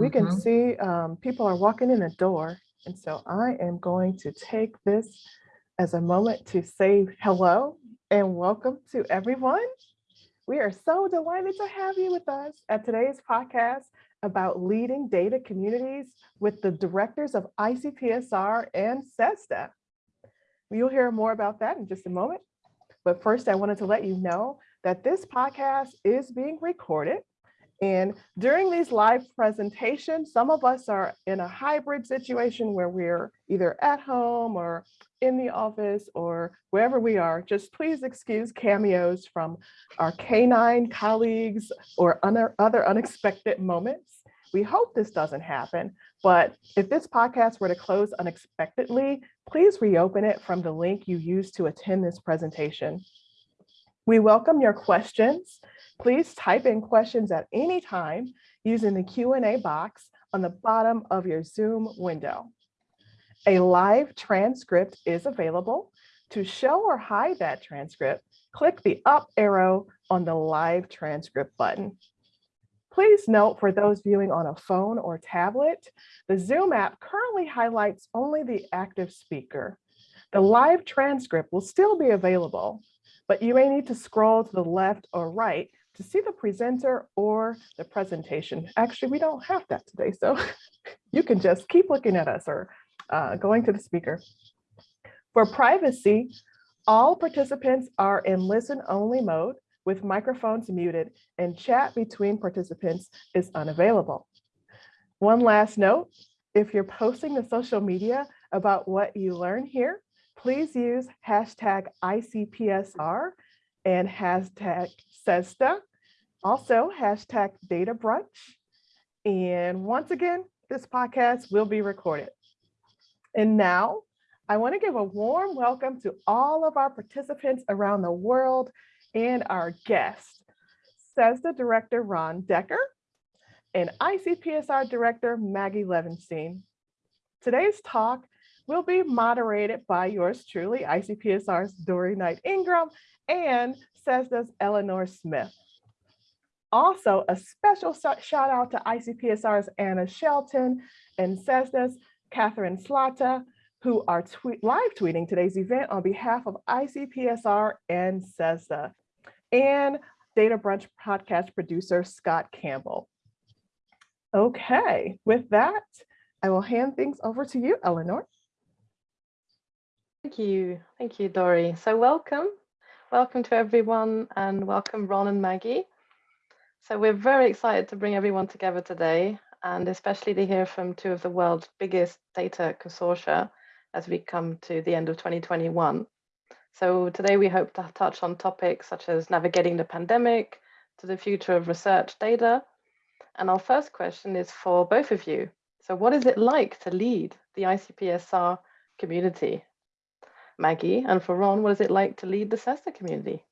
we can Mhm. see um, people are walking in the door. And so I am going to take this as a moment to say hello and welcome to everyone. We are so delighted to have you with us at today's podcast about leading data communities with the directors of ICPSR and CESSDA. You'll hear more about that in just a moment. But first, I wanted to let you know that this podcast is being recorded. And during these live presentations, some of us are in a hybrid situation where we're either at home or in the office or wherever we are. Just please excuse cameos from our canine colleagues or other, unexpected moments. We hope this doesn't happen, but if this podcast were to close unexpectedly, please reopen it from the link you used to attend this presentation. We welcome your questions. Please type in questions at any time using the Q&A box on the bottom of your Zoom window. A live transcript is available. To show or hide that transcript, click the up arrow on the live transcript button. Please note for those viewing on a phone or tablet, the Zoom app currently highlights only the active speaker. The live transcript will still be available, but you may need to scroll to the left or right to see the presenter or the presentation. Actually, we don't have that today, so you can just keep looking at us or uh, going to the speaker. For privacy, all participants are in listen-only mode with microphones muted and chat between participants is unavailable. One last note, if you're posting to social media about what you learn here, please use hashtag ICPSR and hashtag CESSDA, also hashtag data brunch. And once again, this podcast will be recorded. And now I want to give a warm welcome to all of our participants around the world and our guest, CESSDA Director Ron Dekker and ICPSR Director Maggie Levenstein. Today's talk will be moderated by yours truly, ICPSR's Dory Knight Ingram and CESSDA's Eleanor Smith. Also, a special shout out to ICPSR's Anna Shelton and CESSDA's Catherine Slata, who are tweet, live tweeting today's event on behalf of ICPSR and CESSDA, and Data Brunch podcast producer Scott Campbell. Okay, with that, I will hand things over to you, Eleanor. Thank you. Thank you, Dory. So welcome. Welcome to everyone and welcome Ron and Maggie. So we're very excited to bring everyone together today and especially to hear from two of the world's biggest data consortia as we come to the end of 2021. So today we hope to touch on topics such as navigating the pandemic to the future of research data. And our first question is for both of you. So what is it like to lead the ICPSR community? Maggie, and for Ron, what is it like to lead the CESSDA community?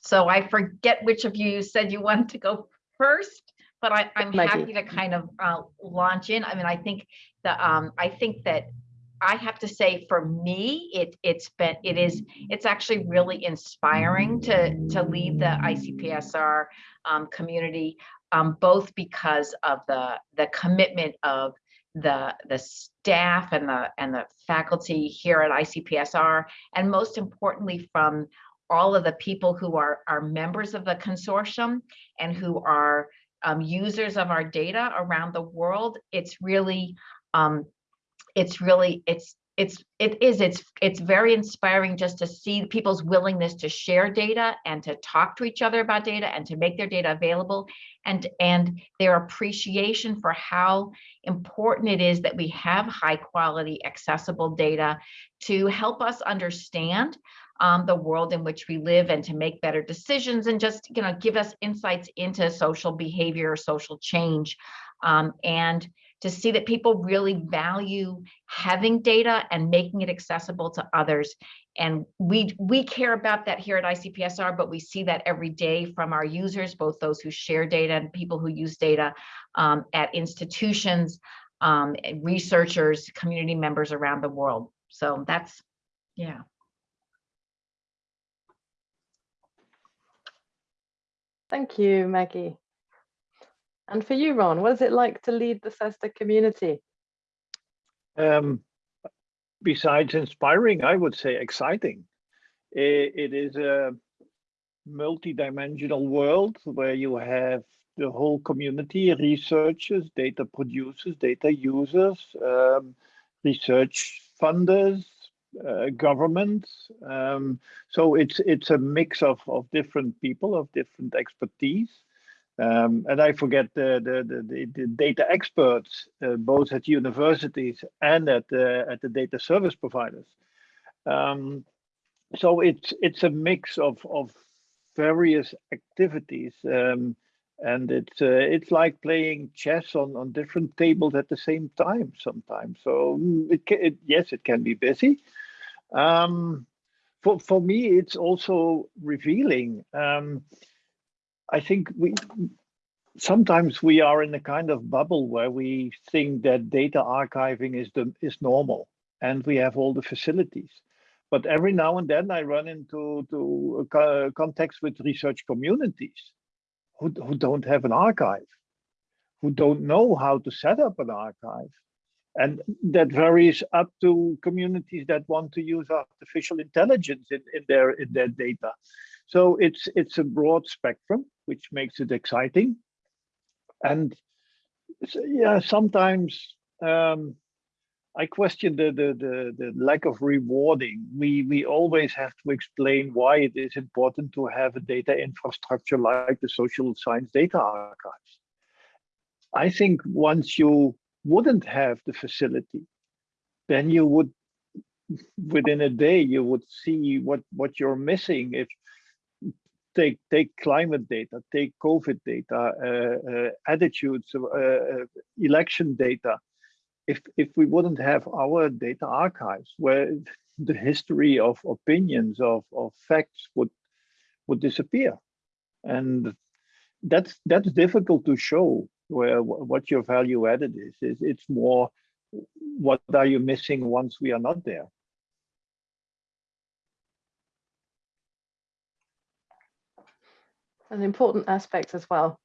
So I forget which of you said you wanted to go first, but I, I'm Maggie. happy to kind of uh, launch in. I mean, I think the um, I think that I have to say for me, it it's been it is it's actually really inspiring to to lead the ICPSR um, community, um, both because of the the commitment of the the staff and the and the faculty here at ICPSR, and most importantly from all of the people who are are members of the consortium and who are um, users of our data around the world. It's really um, it's really it's it's it is it's it's very inspiring just to see people's willingness to share data and to talk to each other about data and to make their data available. And and their appreciation for how important it is that we have high quality accessible data to help us understand um, the world in which we live and to make better decisions and just you know give us insights into social behavior social change. Um, and to see that people really value having data and making it accessible to others. And we, we care about that here at ICPSR, but we see that every day from our users, both those who share data and people who use data um, at institutions, um, researchers, community members around the world. So that's, yeah. Thank you, Maggie. And for you, Ron, what is it like to lead the CESSDA community? Um, besides inspiring, I would say exciting. it, it is a multi-dimensional world where you have the whole community, researchers, data producers, data users, um, research funders, uh, governments. Um, so it's it's a mix of, of different people, of different expertise. Um, and I forget the, the, the, the data experts, uh, both at universities and at the, at the data service providers. Um, so it's it's a mix of, of various activities. Um, and it's uh, it's like playing chess on on different tables at the same time sometimes so mm, it, can, it yes it can be busy um, for for me it's also revealing um, i think we sometimes we are in a kind of bubble where we think that data archiving is the is normal and we have all the facilities but every now and then i run into to a context with research communities who, who don't have an archive, who don't know how to set up an archive. And that varies up to communities that want to use artificial intelligence in, in their in their data. So it's it's a broad spectrum, which makes it exciting. And yeah, sometimes um, I question the, the, the, the, lack of rewarding. We, we always have to explain why it is important to have a data infrastructure like the social science data archives. I think once you wouldn't have the facility, then you would, within a day, you would see what, what you're missing. If take take climate data, take COVID data, uh, uh, attitudes, uh, election data, if if we wouldn't have our data archives where the history of opinions of, of facts would would disappear. And that's that's difficult to show where what your value added is, is it's more what are you missing once we are not there an important aspect as well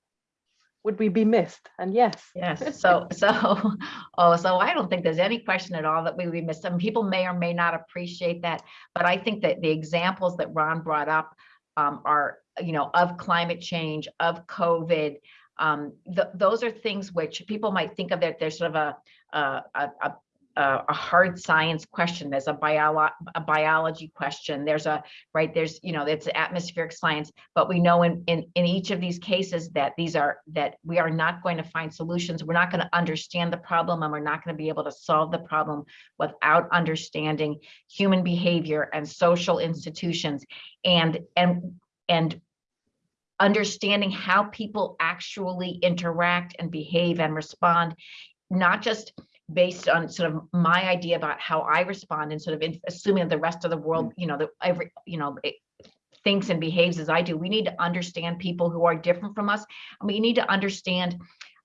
would we be missed? And yes. Yes. So, so, oh, so I don't think there's any question at all that we would be missed. Some people may or may not appreciate that, but I think that the examples that Ron brought up um, are, you know, of climate change, of COVID, um, th those are things which people might think of that there's sort of a, a, a, a, a hard science question. There's a, bio, a biology question. There's a, right, there's, you know, it's atmospheric science, but we know in, in, in each of these cases that these are, that we are not going to find solutions. We're not going to understand the problem and we're not going to be able to solve the problem without understanding human behavior and social institutions and, and, and understanding how people actually interact and behave and respond, not just based on sort of my idea about how I respond and sort of in, assuming that the rest of the world, mm. you know, that every, you know, it thinks and behaves as I do. We need to understand people who are different from us. And we need to understand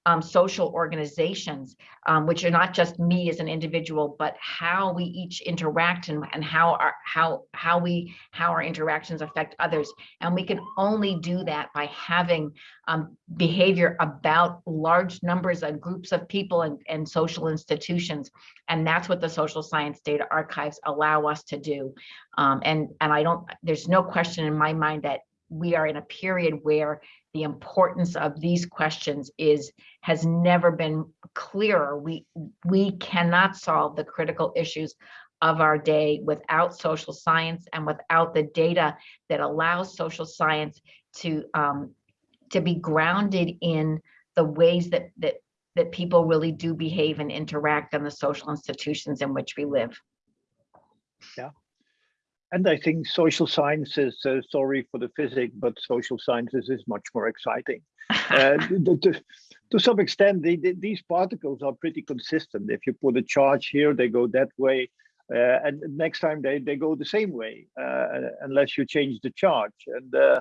um, social organizations, um, which are not just me as an individual, but how we each interact and, and how our how how we how our interactions affect others. And we can only do that by having um, behavior about large numbers of groups of people and, and social institutions. And that's what the social science data archives allow us to do. Um, and, and I don't, there's no question in my mind that we are in a period where the importance of these questions is has never been clearer. We, we cannot solve the critical issues of our day without social science and without the data that allows social science to um, to be grounded in the ways that that that people really do behave and interact in the social institutions in which we live. Yeah, and I think social sciences, uh, sorry for the physics, but social sciences is much more exciting. uh, to, to, to, some extent, they, they, these particles are pretty consistent. If you put a charge here, they go that way. Uh, and next time they, they go the same way, uh, unless you change the charge. And uh,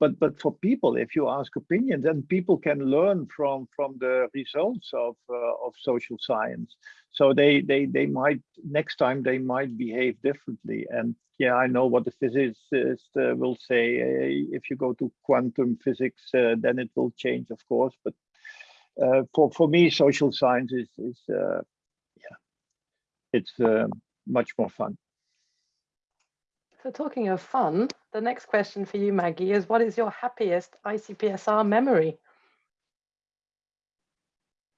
but but for people if you ask opinions and people can learn from from the results of uh, of social science. So they they they might next time they might behave differently. And yeah i know what the physicist uh, will say. Uh, if you go to quantum physics uh, then it will change of course. But uh, for for me, social science is is yeah, it's much more fun. So talking of fun, the next question for you, Maggie, is what is your happiest ICPSR memory?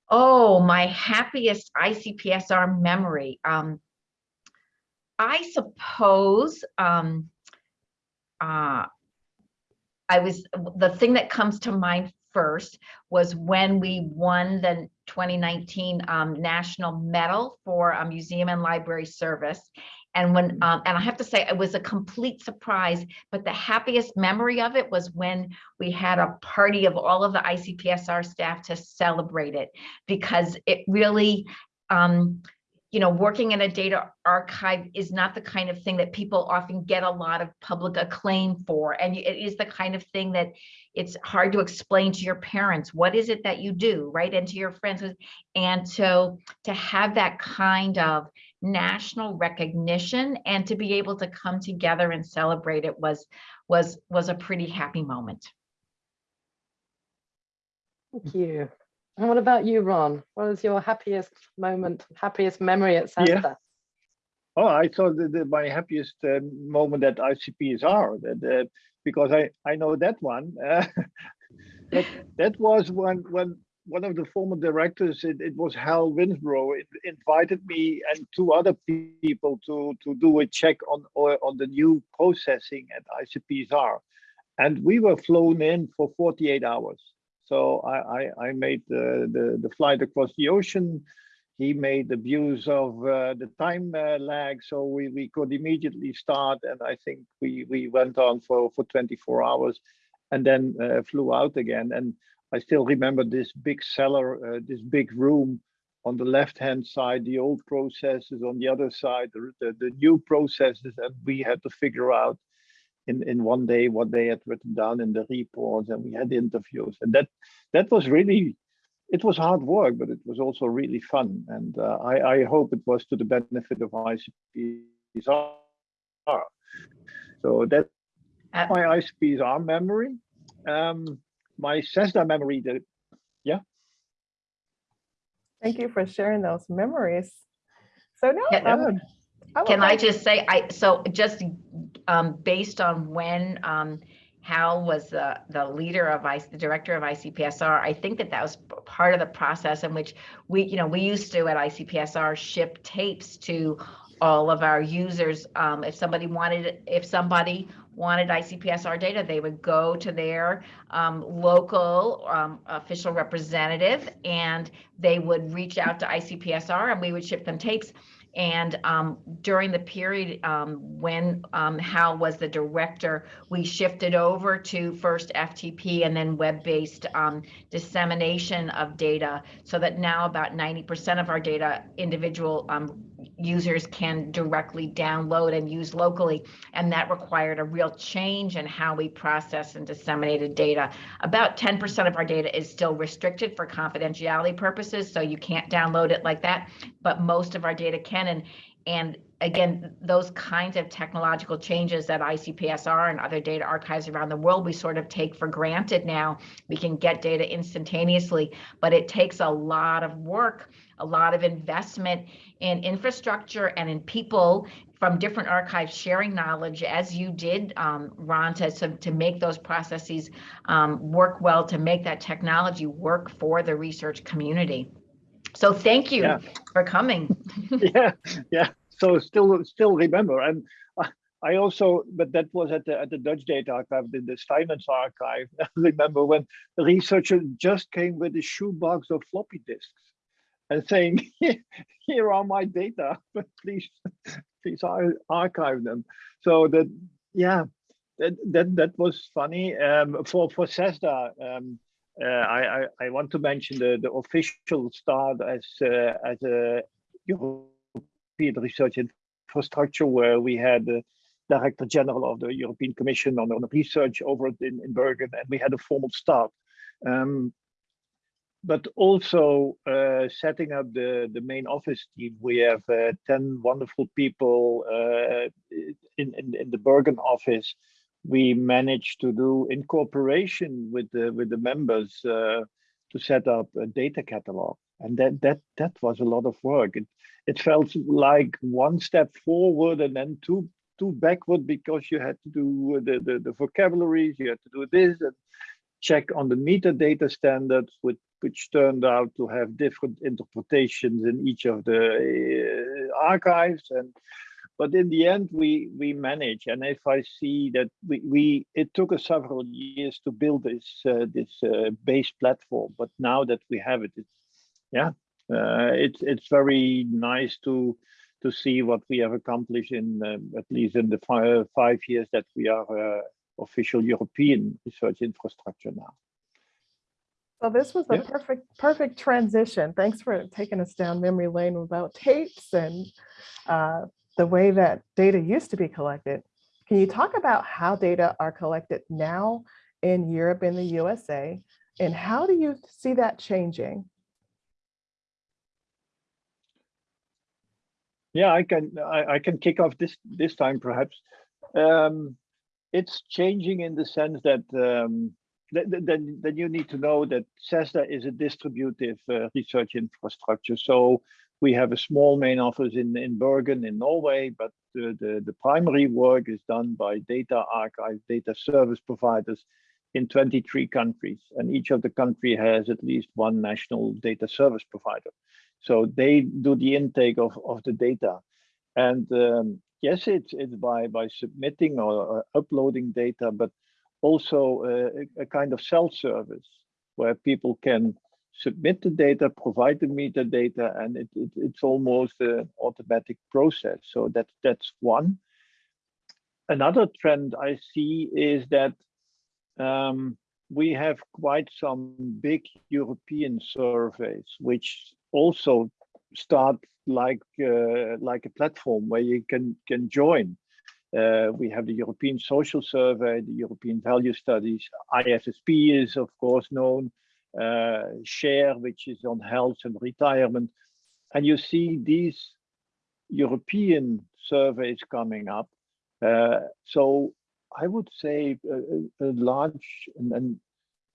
Oh, my happiest ICPSR memory. Um, I suppose um, uh, I was the thing that comes to mind first was when we won the 2019 um, National Medal for a Museum and Library Service. And when um, and I have to say it was a complete surprise, but the happiest memory of it was when we had a party of all of the ICPSR staff to celebrate it because it really um, you know, working in a data archive is not the kind of thing that people often get a lot of public acclaim for. And it is the kind of thing that it's hard to explain to your parents. What is it that you do, right? And to your friends. And so to have that kind of national recognition and to be able to come together and celebrate it was was was a pretty happy moment. Thank you. And what about you, Ron? What was your happiest moment, happiest memory at CESSDA? Yeah. Oh, I thought that my happiest uh, moment at ICPSR, that, uh, because I, I know that one. Uh, that, that was when, when one of the former directors, it, it was Hal Winsborough, invited me and two other people to, to do a check on, on the new processing at ICPSR. And we were flown in for 48 hours. So I, I, I made the, the, the, flight across the ocean. He made the views of uh, the time uh, lag, so we, we could immediately start. And I think we, we went on for, for 24 hours and then uh, flew out again. And I still remember this big cellar, uh, this big room on the left-hand side, the old processes, on the other side, the, the, the new processes, and we had to figure out in, in one day what they had written down in the reports and we had interviews and that that was really it was hard work but it was also really fun and uh, I, I hope it was to the benefit of ICPSR. So that uh, my ICPSR memory. Um, my CESSDA memory, the, yeah. Thank you for sharing those memories. So now yeah, um, can I just say, I, so just um, based on when um, Hal was the, the leader of IC, the director of ICPSR, I think that that was part of the process in which we, you know, we used to at ICPSR ship tapes to all of our users. Um, if somebody wanted, if somebody wanted ICPSR data, they would go to their um, local um, official representative and they would reach out to ICPSR and we would ship them tapes. And um, during the period um, when um, Hal was the director, we shifted over to first FTP and then web-based um, dissemination of data so that now about 90% of our data individual um, users can directly download and use locally. And that required a real change in how we process and disseminated data. About 10% of our data is still restricted for confidentiality purposes, so you can't download it like that, but most of our data can. And, and again, those kinds of technological changes that ICPSR and other data archives around the world, we sort of take for granted now. We can get data instantaneously, but it takes a lot of work, a lot of investment in infrastructure and in people from different archives sharing knowledge as you did, um, Ron, to, to make those processes um, work well, to make that technology work for the research community. So thank you yeah. for coming. yeah, yeah. So still, still remember, and I also, but that was at the at the Dutch Data Archive, in the Steinmetz archive. I remember when the researcher just came with a shoebox of floppy disks and saying, "Here are my data, but please, please archive them." So that, yeah, that that that was funny. Um, for for CESSDA, um, uh, I, I, I want to mention the the official start as uh, as a European research infrastructure where we had the Director General of the European Commission on, on research over in, in Bergen, and we had a formal start. Um, but also uh, setting up the, the main office team. We have uh, 10 wonderful people uh, in, in, in the Bergen office we managed to do in cooperation with the with the members uh, to set up a data catalog. And that that that was a lot of work. It it felt like one step forward and then two two backward because you had to do the, the, the vocabularies, you had to do this and check on the metadata standards, which, which turned out to have different interpretations in each of the uh, archives. And but in the end, we we managed. And if I see that we, we it took us several years to build this uh, this uh, base platform, but now that we have it, it's yeah, uh, it's it's very nice to to see what we have accomplished in um, at least in the five, five years that we are uh, official European research infrastructure now. So this was a Yeah. perfect, perfect transition. Thanks for taking us down memory lane about tapes and uh, the way that data used to be collected. Can you talk about how data are collected now in Europe and the USA? And how do you see that changing? Yeah, I can I, I can kick off this this time perhaps. Um, it's changing in the sense that um, that, that you need to know that CESSDA is a distributive uh, research infrastructure. So we have a small main office in, in Bergen in Norway, but the, the, the primary work is done by data archive, data service providers in 23 countries. And each of the country has at least one national data service provider. So they do the intake of, of the data. And um, yes, it's, it's by, by submitting or, or uploading data, but also uh, a, a kind of self-service where people can submit the data, provide the metadata, and it, it, it's almost an automatic process. So that, that's one. Another trend I see is that um, we have quite some big European surveys, which also start like uh, like a platform where you can can join. Uh, we have the European Social Survey, the European Value Studies, ISSP is of course known, uh, SHARE, which is on health and retirement. And you see these European surveys coming up. Uh, so I would say a, a large and, and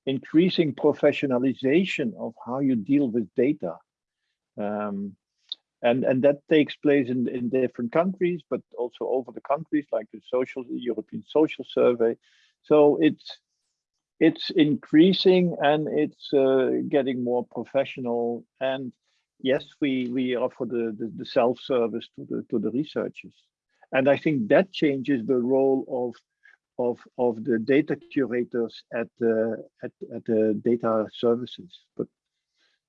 increasing professionalization of how you deal with data. Um, and and that takes place in in different countries but also over the countries like the social european social survey. So it's it's increasing and it's uh, getting more professional. And yes we we offer the the, the self service to the to the researchers. And i think that changes the role of of of the data curators at the at, at the data services. But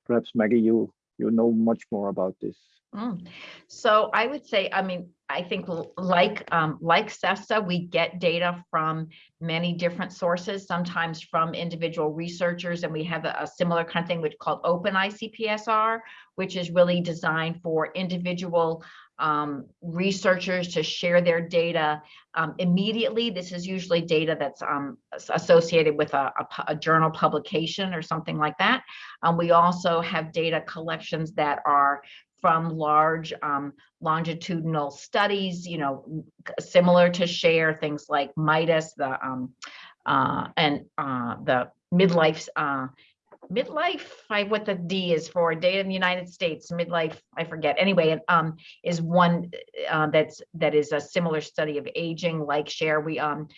perhaps maggie you you know much more about this Mm. So I would say, I mean, I think like um, like CESSDA, we get data from many different sources, sometimes from individual researchers, and we have a, a similar kind of thing which called Open ICPSR, which is really designed for individual um, researchers to share their data um, immediately. This is usually data that's um, associated with a, a a journal publication or something like that. Um, we also have data collections that are from large um, longitudinal studies, you know, similar to share things like MIDUS, the um, uh, and uh, the midlife uh, midlife. I what the D is for data in the United States. Midlife, I forget. Anyway, um, is one uh, that's that is a similar study of aging, like share. We um,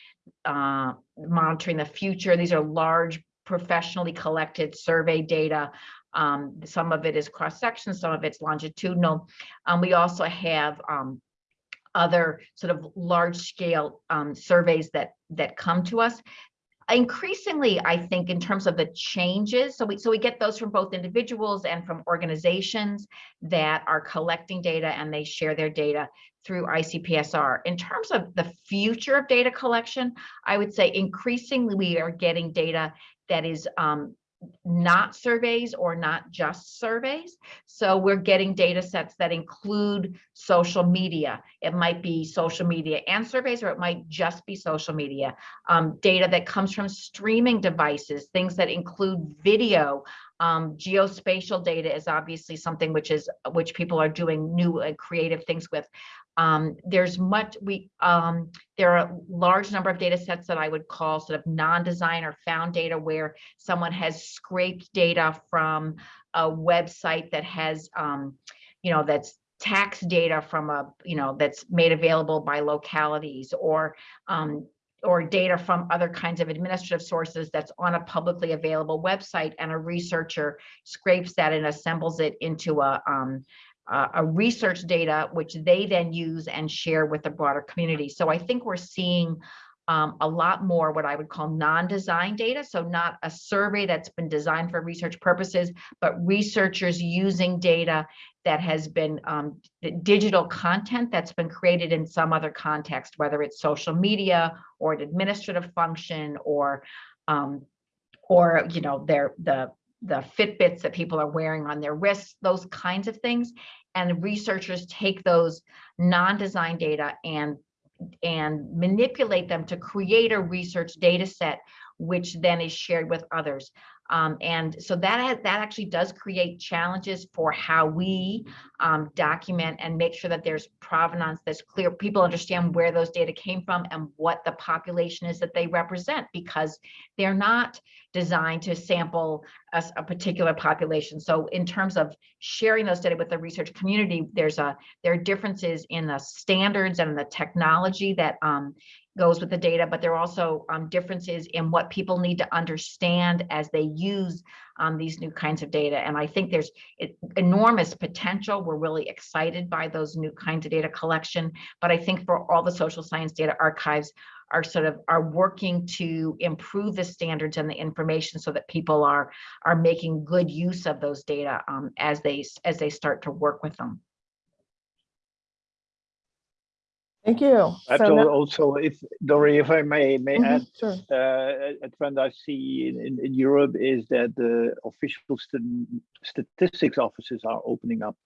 uh, monitoring the future. These are large professionally collected survey data um, some of it is cross section, some of it's longitudinal. Um, we also have um, other sort of large scale um, surveys that that come to us. Increasingly, I think in terms of the changes, so we so we get those from both individuals and from organizations that are collecting data and they share their data through ICPSR. In terms of the future of data collection, I would say increasingly we are getting data that is um, not surveys or not just surveys. So we're getting data sets that include social media. It might be social media and surveys, or it might just be social media. Um, data that comes from streaming devices, things that include video. Um, geospatial data is obviously something which is which people are doing new and creative things with. Um, there's much, we, um, there are a large number of data sets that I would call sort of non-design or found data where someone has scraped data from a website that has, um, you know, that's tax data from a, you know, that's made available by localities or, um, or data from other kinds of administrative sources that's on a publicly available website and a researcher scrapes that and assembles it into a, um, a, a research data, which they then use and share with the broader community. So I think we're seeing um, a lot more what I would call non-design data. So not a survey that's been designed for research purposes, but researchers using data that has been um, digital content that's been created in some other context, whether it's social media or an administrative function or um, or you know their the the Fitbits that people are wearing on their wrists, those kinds of things. And researchers take those non-design data and and manipulate them to create a research data set, which then is shared with others. Um, and so that has, that actually does create challenges for how we um, document and make sure that there's provenance that's clear. People understand where those data came from and what the population is that they represent because they're not designed to sample a, a particular population. So in terms of sharing those data with the research community, there's a there are differences in the standards and the technology that um, goes with the data, but there are also um, differences in what people need to understand as they use um, these new kinds of data. And I think there's enormous potential. We're really excited by those new kinds of data collection. But I think for all the social science data archives are sort of are working to improve the standards and the information so that people are are making good use of those data um, as they as they start to work with them. Thank you. Perhaps So al- also, if Dory, if I may, may Mhm, add, Sure. uh, a trend I see in, in, in Europe is that the official st- statistics offices are opening up.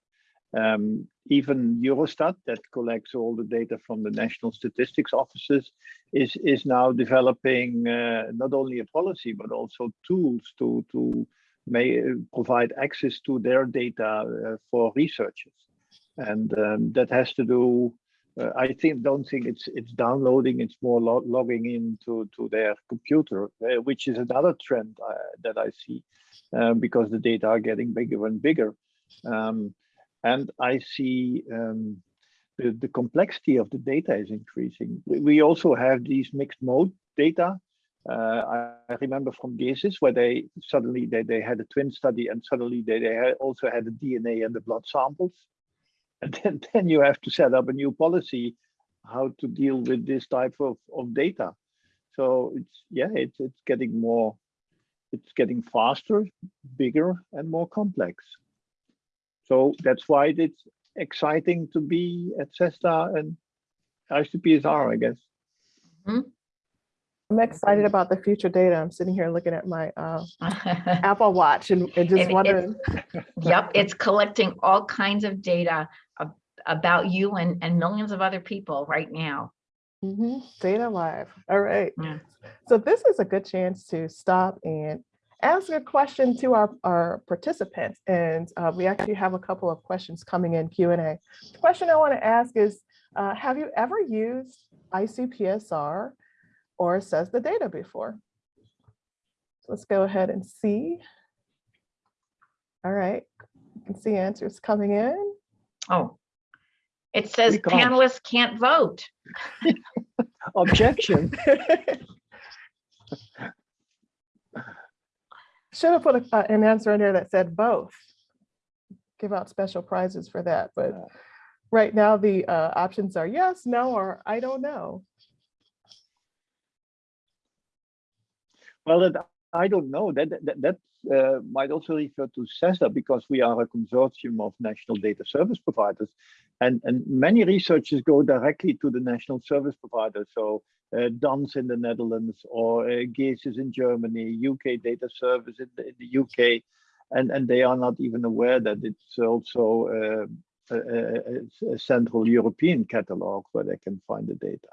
Um, even Eurostat, that collects all the data from the national statistics offices, is is now developing uh, not only a policy but also tools to to may provide access to their data uh, for researchers, and um, that has to do uh, I think don't think it's it's downloading. It's more lo logging into to their computer, uh, which is another trend uh, that I see, um, because the data are getting bigger and bigger, um, and I see um, the the complexity of the data is increasing. We, also have these mixed mode data. Uh, I, remember from GESIS where they suddenly they, they had a twin study and suddenly they, they also had the DNA and the blood samples and then, then you have to set up a new policy how to deal with this type of, of data. So it's yeah, it's it's getting more, it's getting faster, bigger, and more complex. So that's why it's exciting to be at CESSDA and ICPSR, I guess. I'm excited about the future data. I'm sitting here looking at my uh, Apple Watch and, and just And it- wondering. Yep, it's collecting all kinds of data ab- about you and, and millions of other people right now. Mhm, Data live. All right. Yeah. So this is a good chance to stop and ask a question to our, our participants. And uh, we actually have a couple of questions coming in Q and A. The question I want to ask is, uh, have you ever used ICPSR or CESSDA data before? So Let's go ahead and see. All right, you can see answers coming in. Oh. It says panelists can't vote. Objection. Should have put a- uh, an answer in there that said both. Give out special prizes for that, but right now the uh, options are yes, no, or I don't know. Well, that, I don't know. That that, that uh, might also refer to CESSDA because we are a consortium of national data service providers, and and many researchers go directly to the national service provider. So uh, DANS in the Netherlands or uh, in Germany, UK Data Service in the, in the UK, and and they are not even aware that it's also uh, a, a, a- a central European catalog where they can find the data.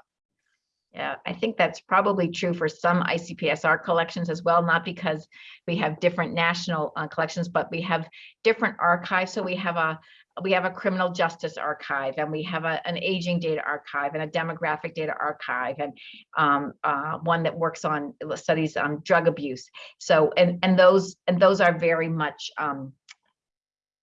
Yeah, I think that's probably true for some ICPSR collections as well, not because we have different national uh, collections, but we have different archives. So we have a we have a criminal justice archive and we have a, an aging data archive and a demographic data archive and um, uh, one that works on studies on drug abuse. So and and those and those are very much um,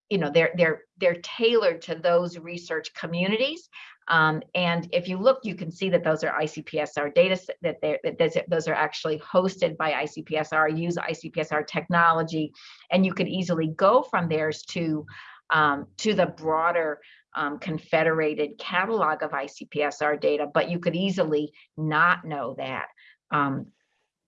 you know they're they're they're tailored to those research communities um, and if you look, you can see that those are ICPSR data that, that those are actually hosted by ICPSR, use ICPSR technology, and you could easily go from theirs to um, to the broader um, confederated catalog of ICPSR data, but you could easily not know that. Um,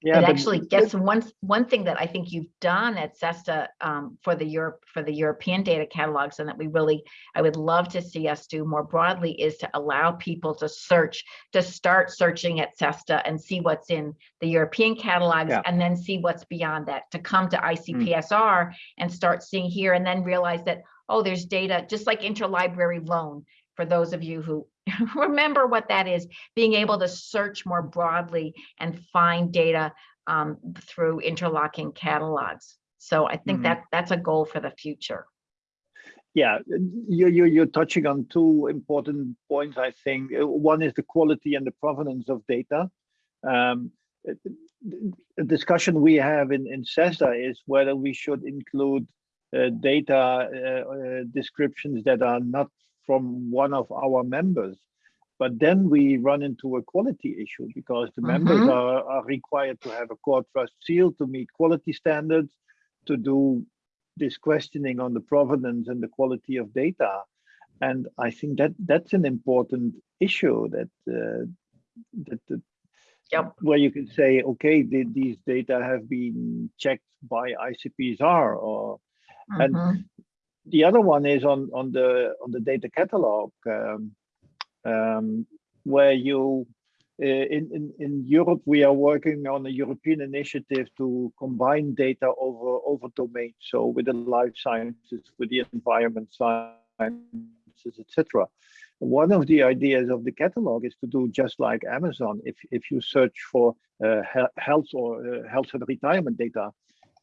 yeah, it actually gets one one thing that I think you've done at CESSDA um, for the Europe for the European data catalogs, and that we really I would love to see us do more broadly is to allow people to search to start searching at CESSDA and see what's in the European catalogs, Yeah. and then see what's beyond that to come to ICPSR and start seeing here, and then realize that oh, there's data just like interlibrary loan for those of you who remember what that is, being able to search more broadly and find data um, through interlocking catalogs. So I think Mhm. that that's a goal for the future. Yeah, you, you, you're touching on two important points, I think. Uh, One is the quality and the provenance of data. Um, uh, the discussion we have in, in CESSDA is whether we should include uh, data uh, uh, descriptions that are not from one of our members. But then we run into a quality issue because the members Mhm. are, are required to have a core trust seal to meet quality standards, to do this questioning on the provenance and the quality of data. And I think that that's an important issue that uh, that, that Yep. where you can say, okay, the, these data have been checked by ICPSR or And- Mhm. The other one is on on the on the data catalog um, um, where you uh, in, in in Europe we are working on a European initiative to combine data over over domains so with the life sciences with the environment sciences etc one of the ideas of the catalog is to do just like Amazon. If if you search for uh, health or uh, health and retirement data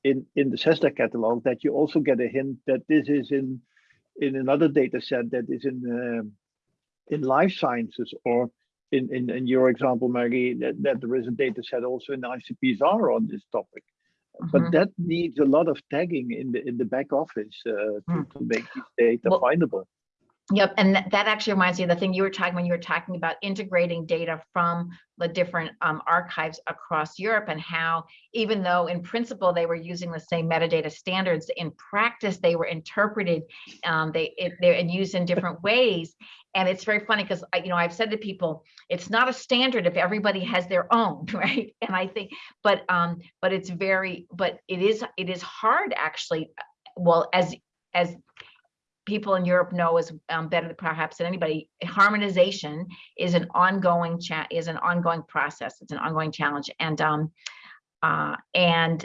in in the CESSDA catalog that you also get a hint that this is in in another data set that is in um, in life sciences or in, in in your example Maggie that, that there is a data set also in ICPSR on this topic but Mhm. that needs a lot of tagging in the in the back office uh, to, Hmm. to make these data Well- findable Yep, and that, that actually reminds me of the thing you were talking when you were talking about integrating data from the different um, archives across Europe and how even though in principle they were using the same metadata standards, in practice they were interpreted, um, they it, they're and used in different ways. And it's very funny because you know I've said to people, it's not a standard if everybody has their own, right? And I think, but um, but it's very, but it is it is hard actually. Well, as as people in Europe know is um, better perhaps than anybody, harmonization is an ongoing chat is an ongoing process. It's an ongoing challenge, and um, uh, and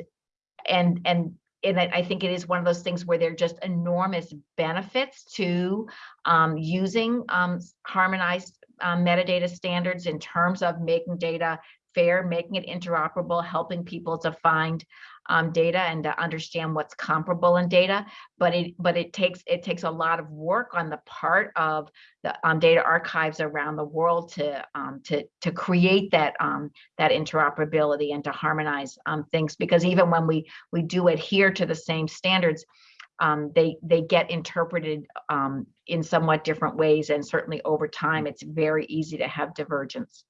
and and and I think it is one of those things where there are just enormous benefits to um, using um, harmonized um, metadata standards in terms of making data fair, making it interoperable, helping people to find um, data and to understand what's comparable in data. But it but it takes it takes a lot of work on the part of the um, data archives around the world to um, to to create that um, that interoperability and to harmonize um, things. Because even when we we do adhere to the same standards, um, they they get interpreted um, in somewhat different ways, and certainly over time, it's very easy to have divergence.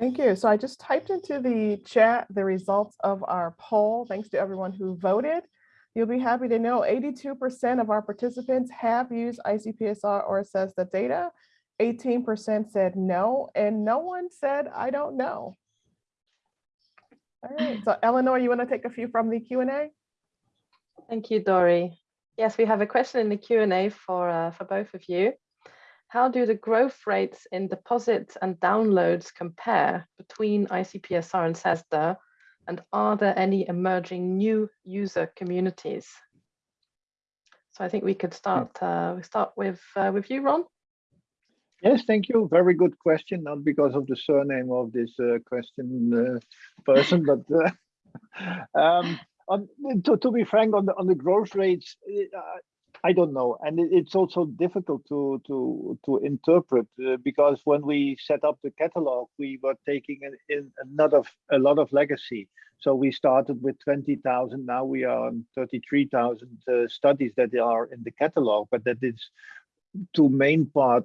Thank you. So I just typed into the chat the results of our poll. Thanks to everyone who voted. You'll be happy to know 82% of our participants have used ICPSR or CESSDA data. 18% said no, and no one said, I don't know. All right, so Eleanor, you want to take a few from the Q&A? Thank you, Dory. Yes, we have a question in the Q&A for, uh, for both of you. How do the growth rates in deposits and downloads compare between ICPSR and CESSDA? And are there any emerging new user communities? So I think we could start, uh, we start with, uh, with you, Ron. Yes, thank you. Very good question. Not because of the surname of this uh, question uh, person, but uh, um, on, to, to be frank, on the on the growth rates, uh, I don't know, and it's also difficult to to to interpret uh, because when we set up the catalog, we were taking in, in another a lot of legacy. So we started with 20,000. Now we are on 33,000 uh, studies that are in the catalog, but that is to main part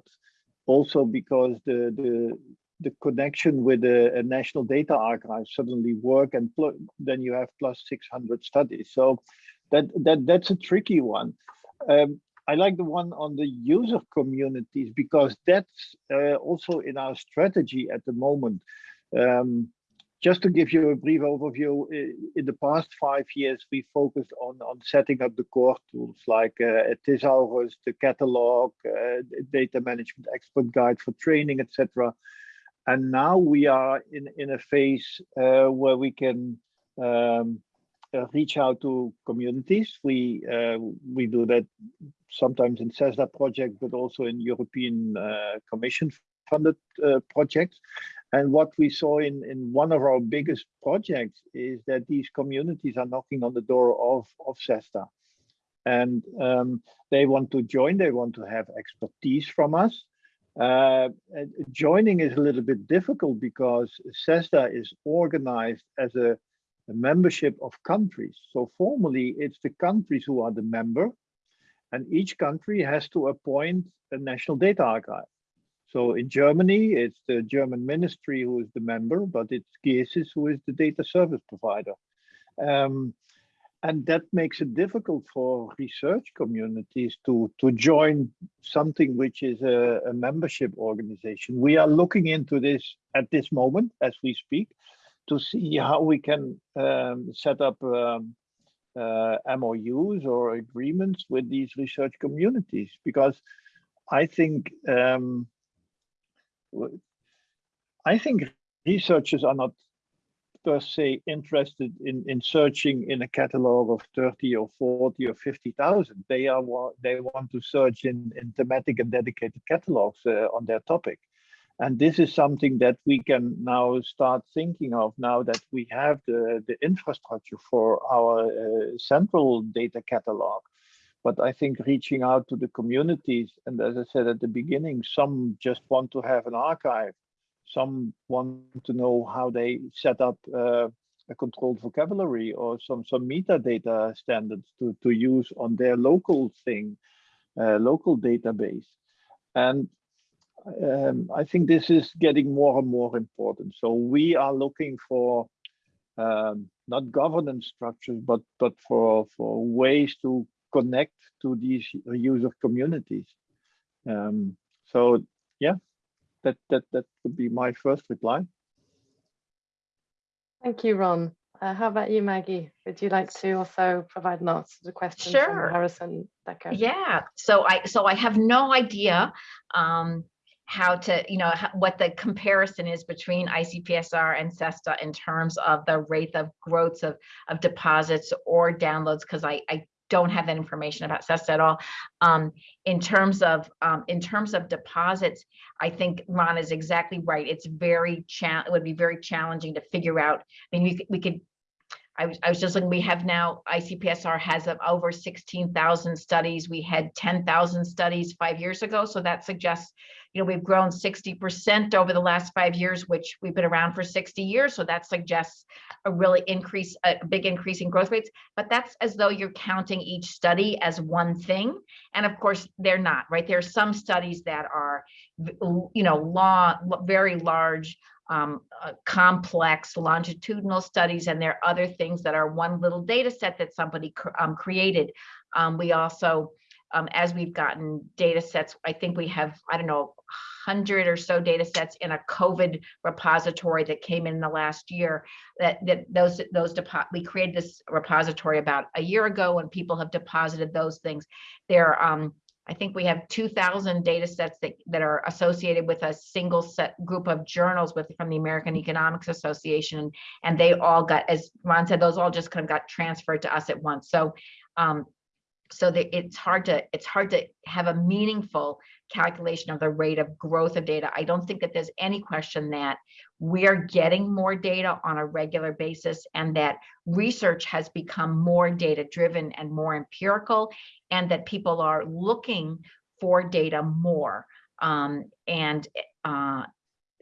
also because the the the connection with a, a national data archive suddenly work and then you have plus 600 studies. So that that that's a tricky one. Um, I like the one on the user communities because that's uh, also in our strategy at the moment. Um, just to give you a brief overview, in the past five years, we focused on, on setting up the core tools like uh, Thesaurus, the catalog, uh, data management expert guide for training, etc. And now we are in, in a phase uh, where we can um, reach out to communities. We uh, we do that sometimes in CESSDA project, but also in European uh, Commission funded projects. And what we saw in, in one of our biggest projects is that these communities are knocking on the door of, of CESSDA. And um, they want to join, they want to have expertise from us. Uh, joining is a little bit difficult because CESSDA is organized as a membership of countries. So formally, it's the countries who are the member, and each country has to appoint a national data archive. So in Germany, it's the German ministry who is the member, but it's GESIS who is the data service provider. Um, and that makes it difficult for research communities to, to join something which is a, a membership organization. We are looking into this at this moment as we speak to see how we can um, set up um, uh, MOUs or agreements with these research communities because I think um, I think researchers are not per se interested in in searching in a catalog of 30 or 40 or 50,000 they are they want to search in in thematic and dedicated catalogs uh, on their topic and this is something that we can now start thinking of now that we have the, the infrastructure for our uh, central data catalog. But I think reaching out to the communities, and as I said at the beginning, some just want to have an archive. Some want to know how they set up uh, a controlled vocabulary or some, some metadata standards to, to use on their local thing, uh, local database. And um, I think this is getting more and more important. So we are looking for um, not governance structures, but but for for ways to connect to these user communities. Um, so yeah, that that that would be my first reply. Thank you, Ron. Uh, how about you, Maggie? Would you like to also provide an answer to the question sure. from Harrison Becker? Yeah. So I so I have no idea um, how to, you know, what the comparison is between ICPSR and CESSDA in terms of the rate of growth of, of deposits or downloads, because I, I don't have that information about CESSDA at all. Um, in terms of um, in terms of deposits, I think Ron is exactly right. It's very it would be very challenging to figure out. I mean, we we could I was, I was just looking, we have now, ICPSR has over 16,000 studies. We had 10,000 studies five years ago. So that suggests, you know, we've grown 60% over the last five years, which we've been around for 60 years. So that suggests a really increase, a big increase in growth rates. But that's as though you're counting each study as one thing. And of course, they're not, right? There are some studies that are, you know, long, very large um, uh, complex longitudinal studies, and there are other things that are one little data set that somebody um, created. Um, we also, um, as we've gotten data sets, I think we have, I don't know, 100 or so data sets in a COVID repository that came in the last year that, that those, those we created this repository about a year ago and people have deposited those things. They're um, I think we have 2,000 data sets that, that are associated with a single set group of journals with from the American Economics Association. And they all got, as Ron said, those all just kind of got transferred to us at once. So um, so that it's hard to it's hard to have a meaningful calculation of the rate of growth of data. I don't think that there's any question that we are getting more data on a regular basis and that research has become more data driven and more empirical and that people are looking for data more. Um, and uh,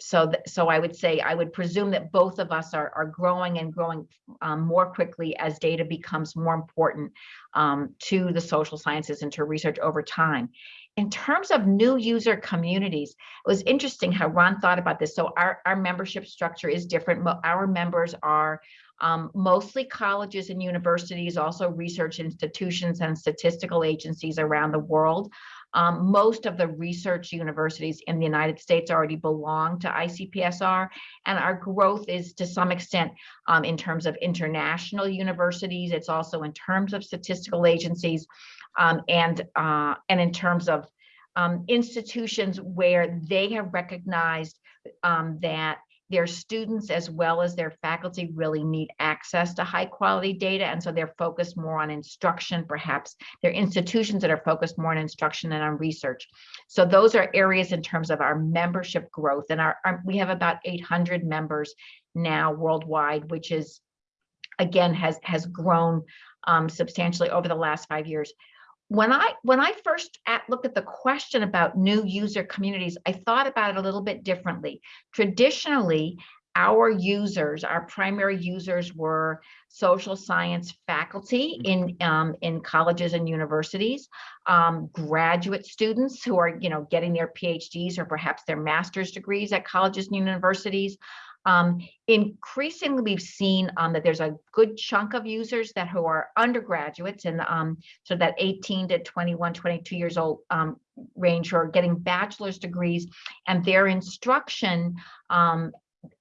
so, so I would say, I would presume that both of us are, are growing and growing um, more quickly as data becomes more important um, to the social sciences and to research over time. In terms of new user communities, it was interesting how Ron thought about this. So our, our membership structure is different. Our members are um, mostly colleges and universities, also research institutions and statistical agencies around the world. Um, most of the research universities in the United States already belong to ICPSR, and our growth is to some extent um, in terms of international universities. It's also in terms of statistical agencies um, and, uh, and in terms of um, institutions where they have recognized um, that their students as well as their faculty really need access to high quality data. And so they're focused more on instruction, perhaps they're institutions that are focused more on instruction and on research. So those are areas in terms of our membership growth. And our, our we have about 800 members now worldwide, which is, again, has, has grown um, substantially over the last five years when I when I first at, looked at the question about new user communities, I thought about it a little bit differently. Traditionally, our users, our primary users were social science faculty in um, in colleges and universities, um, graduate students who are you know getting their PhDs or perhaps their master's degrees at colleges and universities, um, increasingly, we've seen um, that there's a good chunk of users that who are undergraduates and um, so that 18 to 21, 22 years old um, range who are getting bachelor's degrees and their instruction um,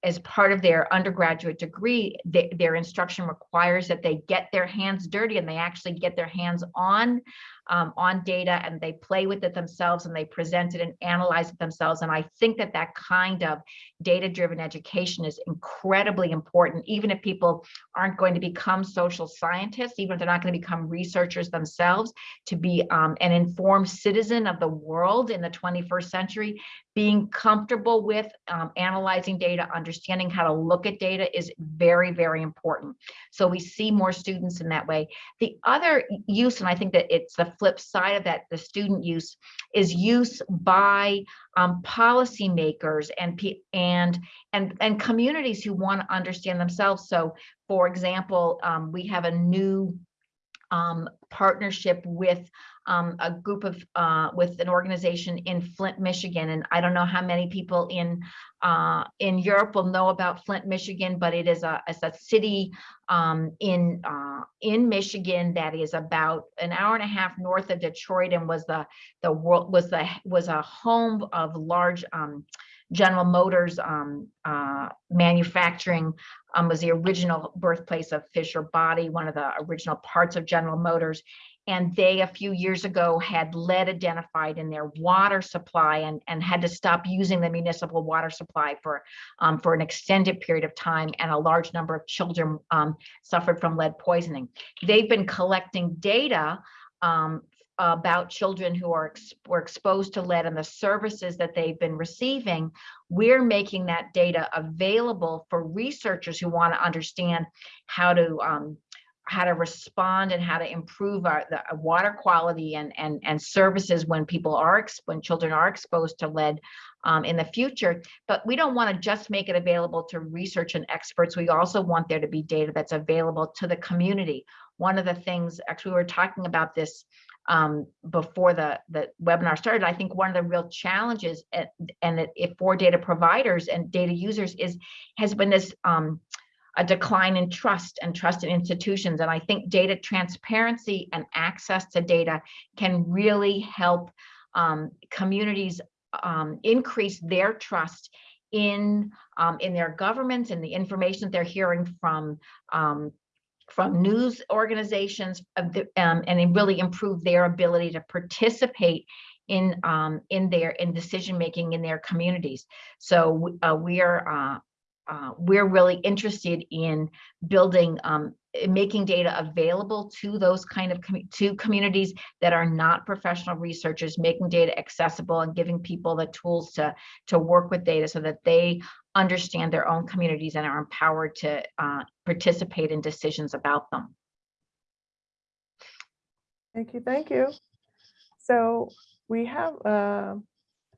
as part of their undergraduate degree, their instruction requires that they get their hands dirty and they actually get their hands on um, on data and they play with it themselves and they present it and analyze it themselves. And I think that that kind of data-driven education is incredibly important, even if people aren't going to become social scientists, even if they're not going to become researchers themselves, to be um, an informed citizen of the world in the 21st century, being comfortable with um, analyzing data, understanding how to look at data is very, very important. So we see more students in that way. The other use, and I think that it's the flip side of that, the student use, is use by um, policymakers and, and, and, and communities who want to understand themselves. So for example, um, we have a new um, partnership with um, a group of uh, with an organization in Flint, Michigan, and I don't know how many people in uh, in Europe will know about Flint, Michigan, but it is a it's a city um, in uh, in Michigan that is about an hour and a half north of Detroit, and was the the world was the was a home of large um, General Motors um, uh, manufacturing um, was the original birthplace of Fisher Body, one of the original parts of General Motors. And they, a few years ago, had lead identified in their water supply and, and had to stop using the municipal water supply for, um, for an extended period of time. And a large number of children um, suffered from lead poisoning. They've been collecting data um, about children who are ex were exposed to lead and the services that they've been receiving, we're making that data available for researchers who want to understand how to um, how to respond and how to improve our the uh, water quality and and and services when people are when children are exposed to lead um, in the future. But we don't want to just make it available to research and experts. We also want there to be data that's available to the community. One of the things, actually, we were talking about this um, before the, the webinar started, I think one of the real challenges at, and if for data providers and data users is has been this um, a decline in trust and trust in institutions. And I think data transparency and access to data can really help um, communities um, increase their trust in um, in their governments and the information they're hearing from um, from news organizations the, um, and really improve their ability to participate in um, in their in decision making in their communities. So uh, we are uh, uh, we're really interested in building um, making data available to those kind of, commu- to communities that are not professional researchers, making data accessible and giving people the tools to, to work with data so that they understand their own communities and are empowered to uh, participate in decisions about them. Thank you, thank you. So we have, uh,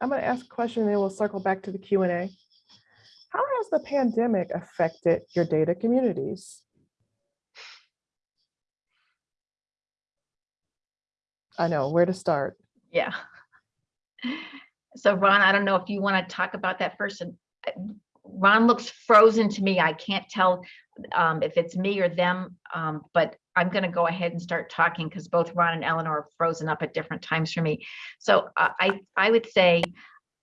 I'm going to ask a question and then we'll circle back to the Q and A. How has the pandemic affected your data communities? I know where to start. Yeah. So Ron, I don't know if you want to talk about that first. uh, Ron looks frozen to me. I can't tell um, if it's me or them, um, but I'm going to go ahead and start talking because both Ron and Eleanor are frozen up at different times for me. So uh, I, I would say,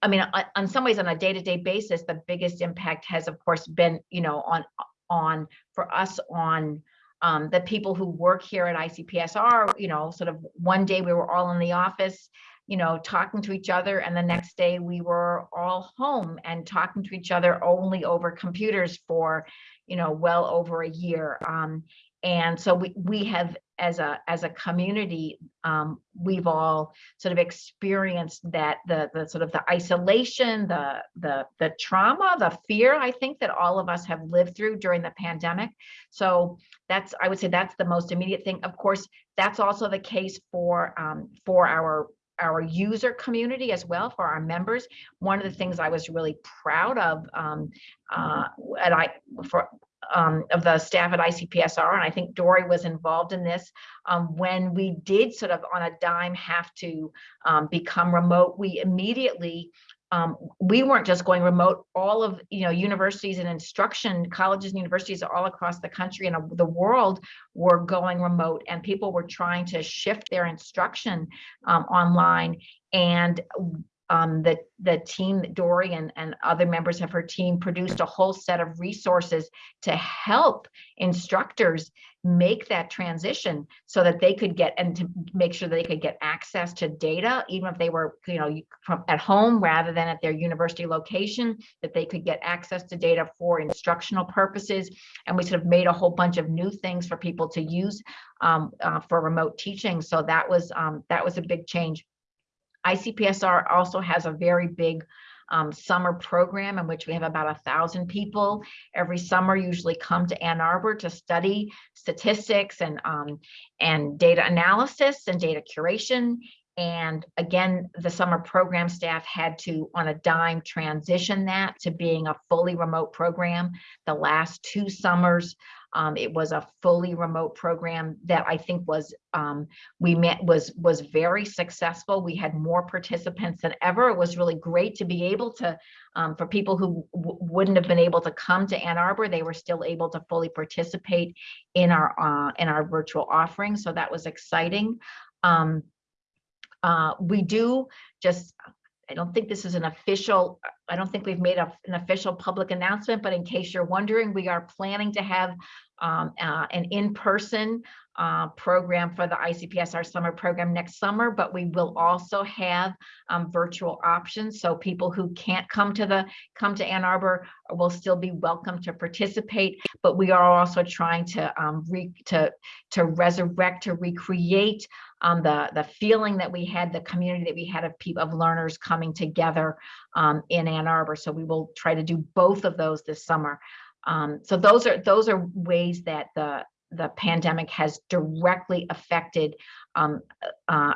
I mean, on, some ways, on a day-to-day basis, the biggest impact has, of course, been, you know, on, on, for us, on um, the people who work here at ICPSR, you know, sort of one day we were all in the office, you know, talking to each other, and the next day we were all home and talking to each other only over computers for, you know, well over a year. Um, and so we we have as a as a community, um, we've all sort of experienced that the the sort of the isolation, the the the trauma, the fear. I think that all of us have lived through during the pandemic. So that's I would say that's the most immediate thing. Of course, that's also the case for um, for our our user community as well for our members. One of the things I was really proud of um, uh, at I for um, of the staff at ICPSR, and I think Dory was involved in this. Um, when we did sort of on a dime have to um, become remote, we immediately um, we weren't just going remote. All of you know universities and instruction colleges and universities all across the country and uh, the world were going remote, and people were trying to shift their instruction um, online. And um, the, the team, Dory and, and other members of her team produced a whole set of resources to help instructors make that transition so that they could get and to make sure they could get access to data, even if they were, you know, from at home rather than at their university location, that they could get access to data for instructional purposes. And we sort of made a whole bunch of new things for people to use um, uh, for remote teaching. So that was um, that was a big change. ICPSR also has a very big um, summer program in which we have about a thousand people every summer usually come to Ann Arbor to study statistics and um, and data analysis and data curation. And again, the summer program staff had to, on a dime, transition that to being a fully remote program. The last two summers, um, it was a fully remote program that I think was um, we met was was very successful. We had more participants than ever. It was really great to be able to um, for people who wouldn't have been able to come to Ann Arbor, they were still able to fully participate in our uh, in our virtual offering. So that was exciting. Um, uh, we do just I don't think this is an official, I don't think we've made a, an official public announcement, but in case you're wondering, we are planning to have um, uh, an in-person uh, program for the ICPSR summer program next summer, but we will also have um, virtual options. So people who can't come to the come to Ann Arbor will still be welcome to participate. But we are also trying to um, re to to resurrect to recreate um, the the feeling that we had, the community that we had of people of learners coming together um, in Ann Arbor. So we will try to do both of those this summer. Um, so those are those are ways that the the pandemic has directly affected um, uh,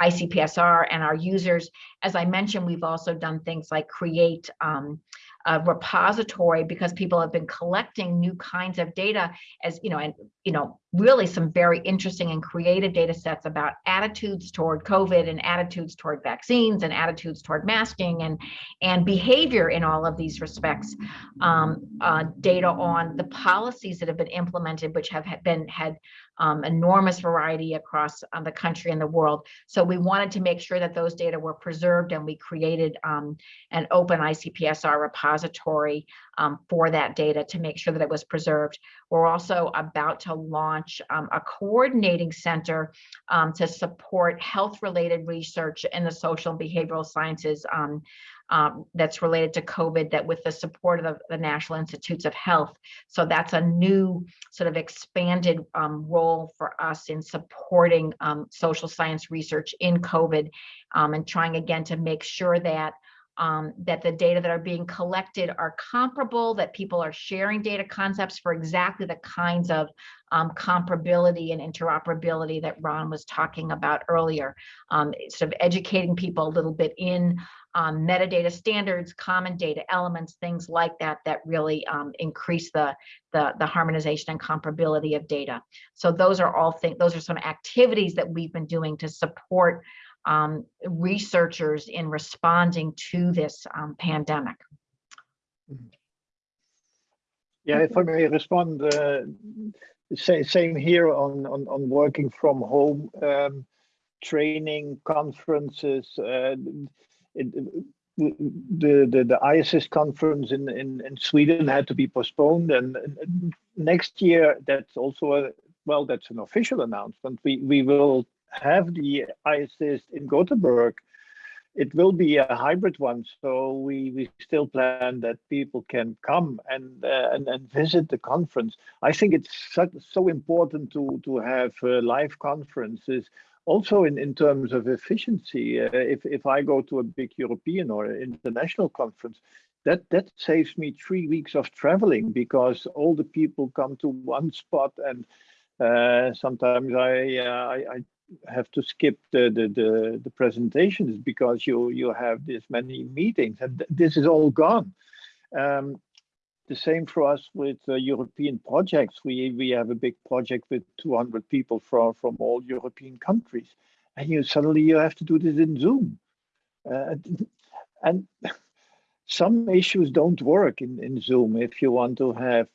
ICPSR and our users. As I mentioned, we've also done things like create um, a repository because people have been collecting new kinds of data as, you know, and, you know, really some very interesting and creative data sets about attitudes toward COVID and attitudes toward vaccines and attitudes toward masking and, and behavior in all of these respects. Um, uh, data on the policies that have been implemented, which have been had um, enormous variety across um, the country and the world. So we wanted to make sure that those data were preserved and we created um, an open ICPSR repository repository um, for that data to make sure that it was preserved. We're also about to launch um, a coordinating center um, to support health-related research in the social and behavioral sciences um, um, that's related to COVID that with the support of the, the National Institutes of Health. So that's a new sort of expanded um, role for us in supporting um, social science research in COVID um, and trying again to make sure that um, that the data that are being collected are comparable, that people are sharing data concepts for exactly the kinds of um, comparability and interoperability that Ron was talking about earlier. Um, sort of educating people a little bit in um, metadata standards, common data elements, things like that, that really um, increase the, the, the harmonization and comparability of data. So those are all things, those are some activities that we've been doing to support um, researchers in responding to this um, pandemic. Yeah, if I may respond, uh, sa- same here on, on, on working from home, um, training, conferences. Uh, it, the, the, the IASSIST conference in, in, in Sweden had to be postponed and, and next year that's also a, well, that's an official announcement. We, we will have the IASSIST in Gothenburg it will be a hybrid one. So we, we still plan that people can come and, uh, and, and visit the conference. I think it's so, so important to, to have uh, live conferences also in, in terms of efficiency. Uh, if, if I go to a big European or international conference, that, that saves me three weeks of traveling because all the people come to one spot and uh, sometimes I, uh, I, I have to skip the, the, the, the, presentations because you, you have this many meetings and th this is all gone. Um, the same for us with uh, European projects. We, we have a big project with 200 people from, from all European countries. And you suddenly you have to do this in Zoom. Uh, and some issues don't work in, in Zoom if you want to have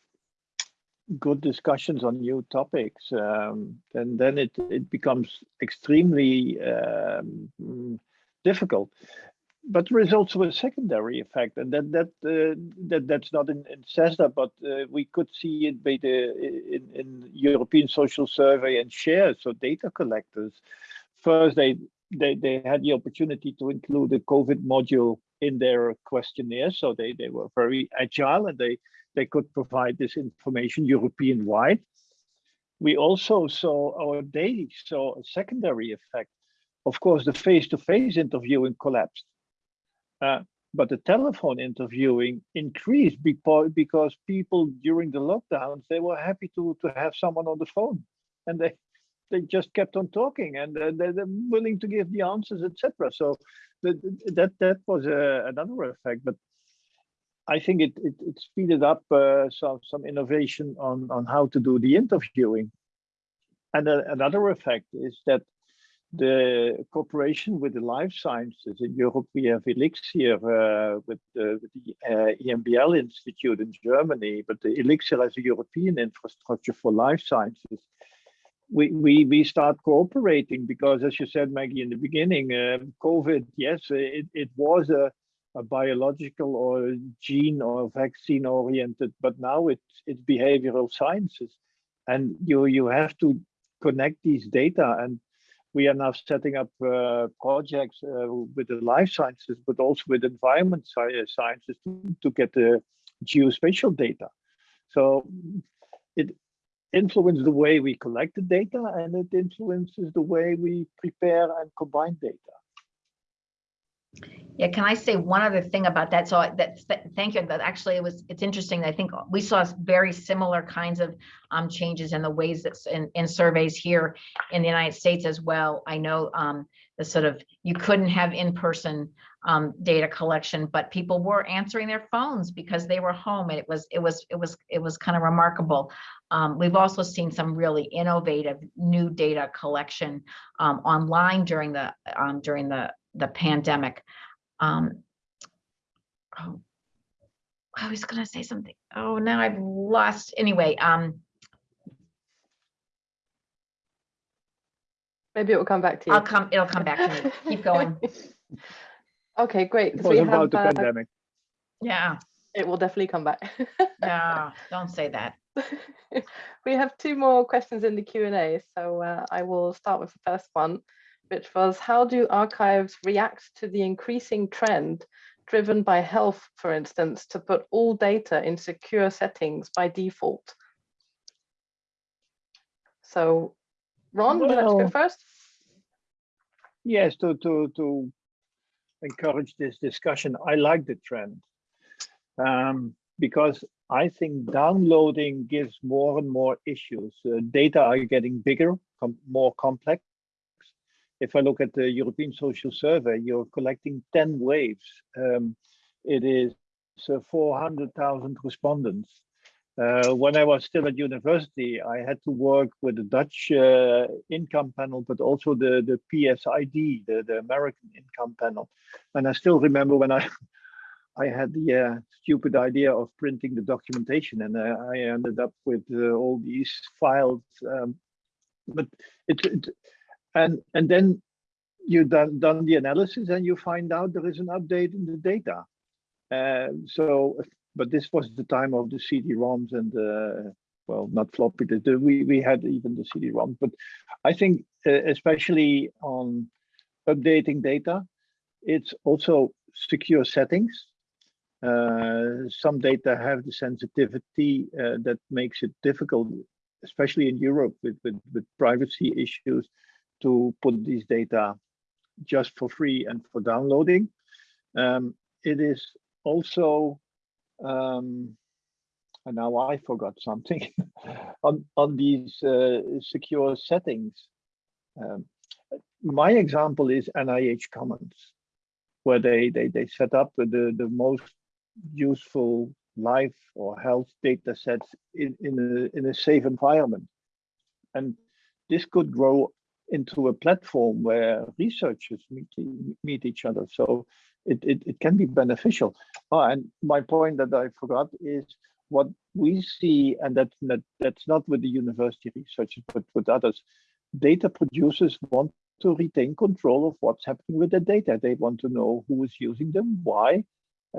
good discussions on new topics, um, then then it it becomes extremely um, difficult. But there is also a secondary effect, and that that uh, that that's not in, in CESSDA, but uh, we could see it by the in, in European Social Survey and SHARE, so data collectors. First, they they they had the opportunity to include the COVID module in their questionnaire, so they they were very agile and they they could provide this information European wide. We also saw our daily saw a secondary effect. Of course, the face-to-face -face interviewing collapsed, uh, but the telephone interviewing increased because, people during the lockdowns, they were happy to, to have someone on the phone and they, they just kept on talking and they're willing to give the answers, etc. So the, that that was uh, another effect. But I think it, it, it speeded up uh, some, some innovation on, on how to do the interviewing. And uh, another effect is that the cooperation with the life sciences in Europe, we have Elixir uh, with, with, the uh, EMBL Institute in Germany, but the Elixir as a European infrastructure for life sciences. We, we, we start cooperating because, as you said, Maggie, in the beginning, um, COVID, yes, it, it was a, a biological or gene or vaccine oriented, but now it's it's behavioral sciences, and you you have to connect these data. And we are now setting up uh, projects uh, with the life sciences, but also with environment sciences to, to get the geospatial data. So it influences the way we collect the data and it influences the way we prepare and combine data. Yeah, can I say one other thing about that? So that thank you. That actually it was it's interesting. I think we saw very similar kinds of um, changes in the ways that in, in surveys here in the United States as well. I know um, the sort of you couldn't have in-person um, data collection, but people were answering their phones because they were home, and it was it was it was it was kind of remarkable. Um, we've also seen some really innovative new data collection um, online during the um, during the the pandemic. Um, oh, I was going to say something. Oh, now I've lost. Anyway, um, maybe it will come back to you. I'll come. It'll come back to me. Keep going. okay, great. It was about have, the uh, pandemic. Yeah. It will definitely come back. No, don't say that. we have two more questions in the Q&A, so uh, I will start with the first one, which was how do archives react to the increasing trend driven by health, for instance, to put all data in secure settings by default? So Ron, would you like to go first? Yes, to, to, to encourage this discussion, I like the trend. Um, because I think downloading gives more and more issues. Uh, data are getting bigger, com more complex. If I look at the European Social Survey, you're collecting 10 waves. Um, it is uh, 400,000 respondents. Uh, when I was still at university, I had to work with the Dutch uh, income panel, but also the, the PSID, the, the American income panel. And I still remember when I I had the uh, stupid idea of printing the documentation and uh, I ended up with uh, all these files. Um, but it, and and then you've done done the analysis and you find out there is an update in the data. Uh, so, but this was the time of the CD-ROMs and uh, well, not floppy. The, the, we we had even the CD-ROMs, but I think uh, especially on updating data, it's also secure settings. Uh, some data have the sensitivity uh, that makes it difficult, especially in Europe with, with, with privacy issues, to put these data just for free and for downloading. Um, it is also, um, and now I forgot something, on, on these uh, secure settings. Um, my example is NIH Commons, where they, they, they set up the, the most useful life or health data sets in, in, a, in a safe environment. And this could grow into a platform where researchers meet, meet each other. So it, it, it can be beneficial. Oh, and my point that I forgot is what we see, and that, that that's not with the university researchers, but with others, data producers want to retain control of what's happening with the data. They want to know who is using them, why,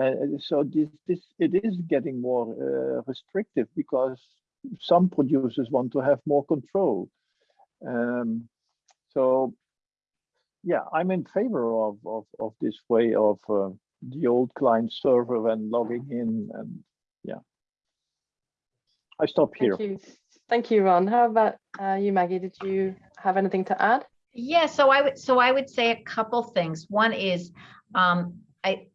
uh, so this, this it is getting more uh, restrictive because some producers want to have more control. Um, so yeah, I'm in favor of, of, of this way of uh, the old client server and logging in and yeah. I stop here. Thank you. Thank you, Ron. How about uh, you, Maggie? Did you have anything to add? Yeah, so I would so I would say a couple things. One is um, I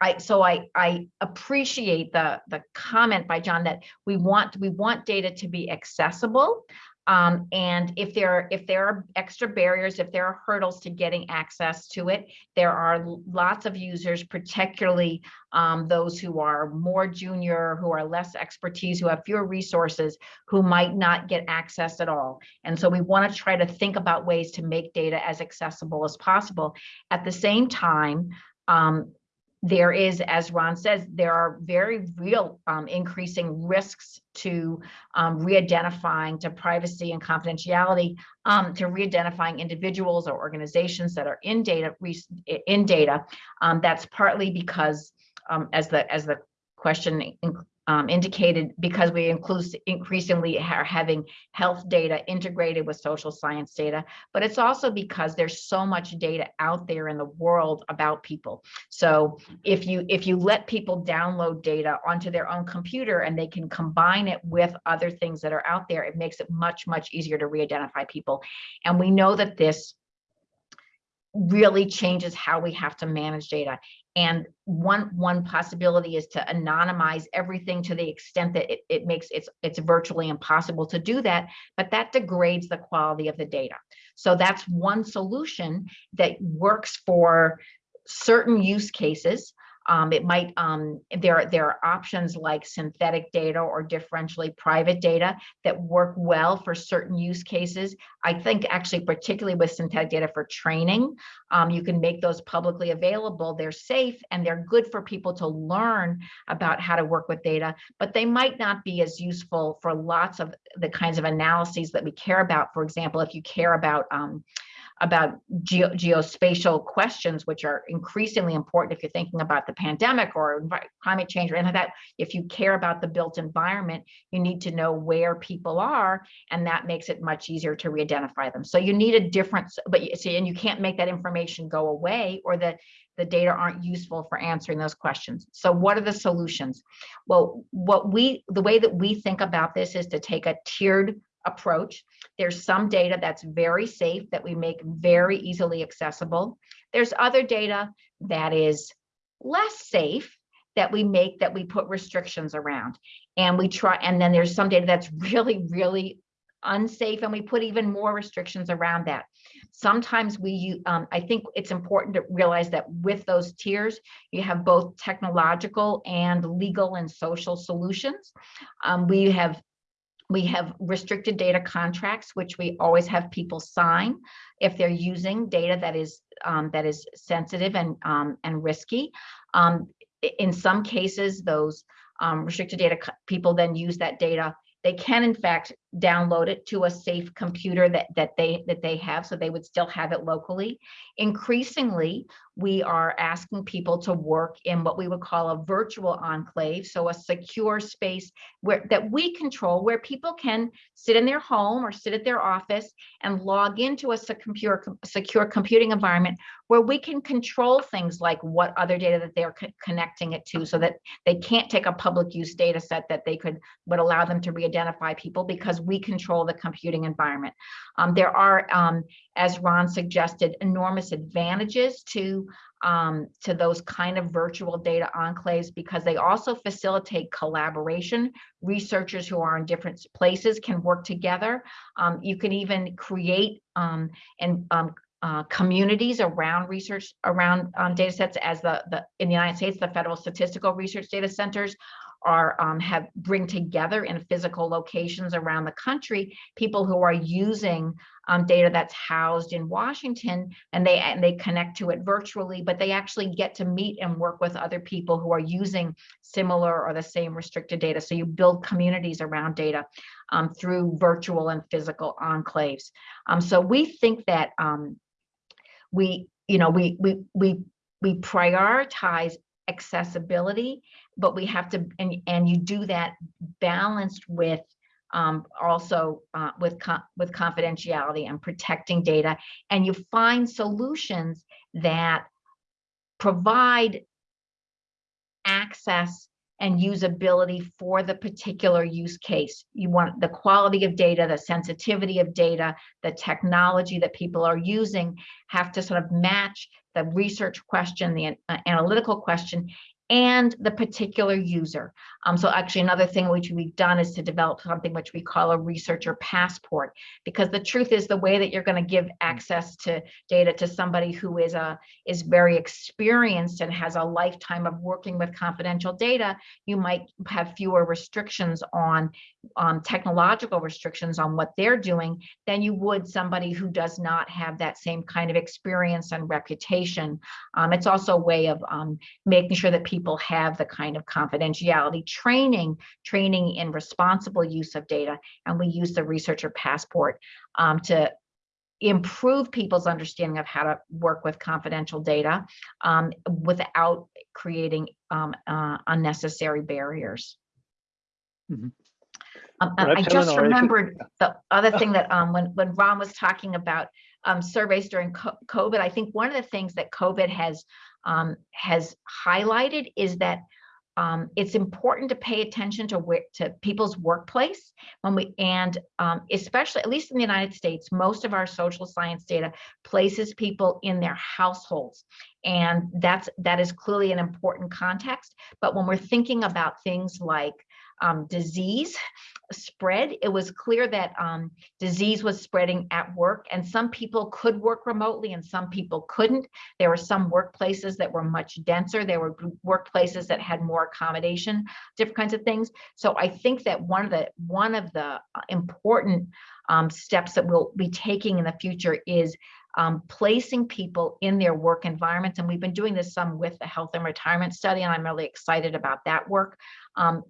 I so I I appreciate the the comment by John that we want we want data to be accessible. Um, and if there are, if there are extra barriers, if there are hurdles to getting access to it, there are lots of users, particularly um, those who are more junior, who are less expertise, who have fewer resources, who might not get access at all. And so we want to try to think about ways to make data as accessible as possible. At the same time, um, there is, as Ron says, there are very real um, increasing risks to um, re-identifying to privacy and confidentiality, um, to re-identifying individuals or organizations that are in data in data. Um, that's partly because, um, as the as the question um, indicated because we include increasingly are having health data integrated with social science data, but it's also because there's so much data out there in the world about people. So if you if you let people download data onto their own computer and they can combine it with other things that are out there, it makes it much, much easier to re-identify people. And we know that this really changes how we have to manage data. And one one possibility is to anonymize everything to the extent that it, it makes it's it's virtually impossible to do that, but that degrades the quality of the data. So that's one solution that works for certain use cases um, it might, um, there, there are options like synthetic data or differentially private data that work well for certain use cases. I think actually particularly with synthetic data for training, um, you can make those publicly available. They're safe and they're good for people to learn about how to work with data, but they might not be as useful for lots of the kinds of analyses that we care about. For example, if you care about um, about geo, geospatial questions, which are increasingly important if you're thinking about the pandemic or climate change or anything like that. If you care about the built environment, you need to know where people are, and that makes it much easier to re-identify them. So you need a difference, but you see, and you can't make that information go away, or the the data aren't useful for answering those questions. So what are the solutions? Well, what we, the way that we think about this is to take a tiered approach. There's some data that's very safe that we make very easily accessible. There's other data that is less safe that we make that we put restrictions around. And we try, and then there's some data that's really, really unsafe and we put even more restrictions around that. Sometimes we, um, I think it's important to realize that with those tiers, you have both technological and legal and social solutions. Um, we have we have restricted data contracts, which we always have people sign if they're using data that is um, that is sensitive and um, and risky. Um, in some cases, those um, restricted data people then use that data they can in fact download it to a safe computer that that they that they have so they would still have it locally. Increasingly we are asking people to work in what we would call a virtual enclave so a secure space where that we control where people can sit in their home or sit at their office and log into a secure secure computing environment where we can control things like what other data that they're co connecting it to so that they can't take a public use data set that they could would allow them to re-identify people because we control the computing environment. Um, there are, um, as Ron suggested, enormous advantages to um, to those kind of virtual data enclaves because they also facilitate collaboration. Researchers who are in different places can work together. Um, you can even create um, and um, uh, communities around research around um, data sets as the, the in the United States, the Federal Statistical Research Data Centers are um, have bring together in physical locations around the country people who are using um, data that's housed in Washington and they and they connect to it virtually, but they actually get to meet and work with other people who are using similar or the same restricted data. So you build communities around data um, through virtual and physical enclaves. Um, so we think that um, we, you know, we we we we prioritize accessibility, but we have to, and, and you do that balanced with um, also uh, with, with confidentiality and protecting data. And you find solutions that provide access and usability for the particular use case. You want the quality of data, the sensitivity of data, the technology that people are using have to sort of match the research question, the uh, analytical question, and the particular user. Um, so actually another thing which we've done is to develop something which we call a researcher passport, because the truth is the way that you're going to give access to data to somebody who is a is very experienced and has a lifetime of working with confidential data, you might have fewer restrictions on um, technological restrictions on what they're doing than you would somebody who does not have that same kind of experience and reputation. Um, it's also a way of um, making sure that people have the kind of confidentiality training, training in responsible use of data. And we use the researcher passport um, to improve people's understanding of how to work with confidential data um, without creating um, uh, unnecessary barriers. Mm -hmm. Um, I just remembered the other thing that um, when, when Ron was talking about um, surveys during COVID, I think one of the things that COVID has um, has highlighted is that um, it's important to pay attention to where to people's workplace when we and um, especially at least in the United States, most of our social science data places people in their households, and that's that is clearly an important context. But when we're thinking about things like um, disease spread, it was clear that um, disease was spreading at work and some people could work remotely and some people couldn't. There were some workplaces that were much denser. There were workplaces that had more accommodation, different kinds of things. So I think that one of the one of the uh, important um, steps that we'll be taking in the future is um, placing people in their work environments. And we've been doing this some with the health and retirement study, and I'm really excited about that work, um,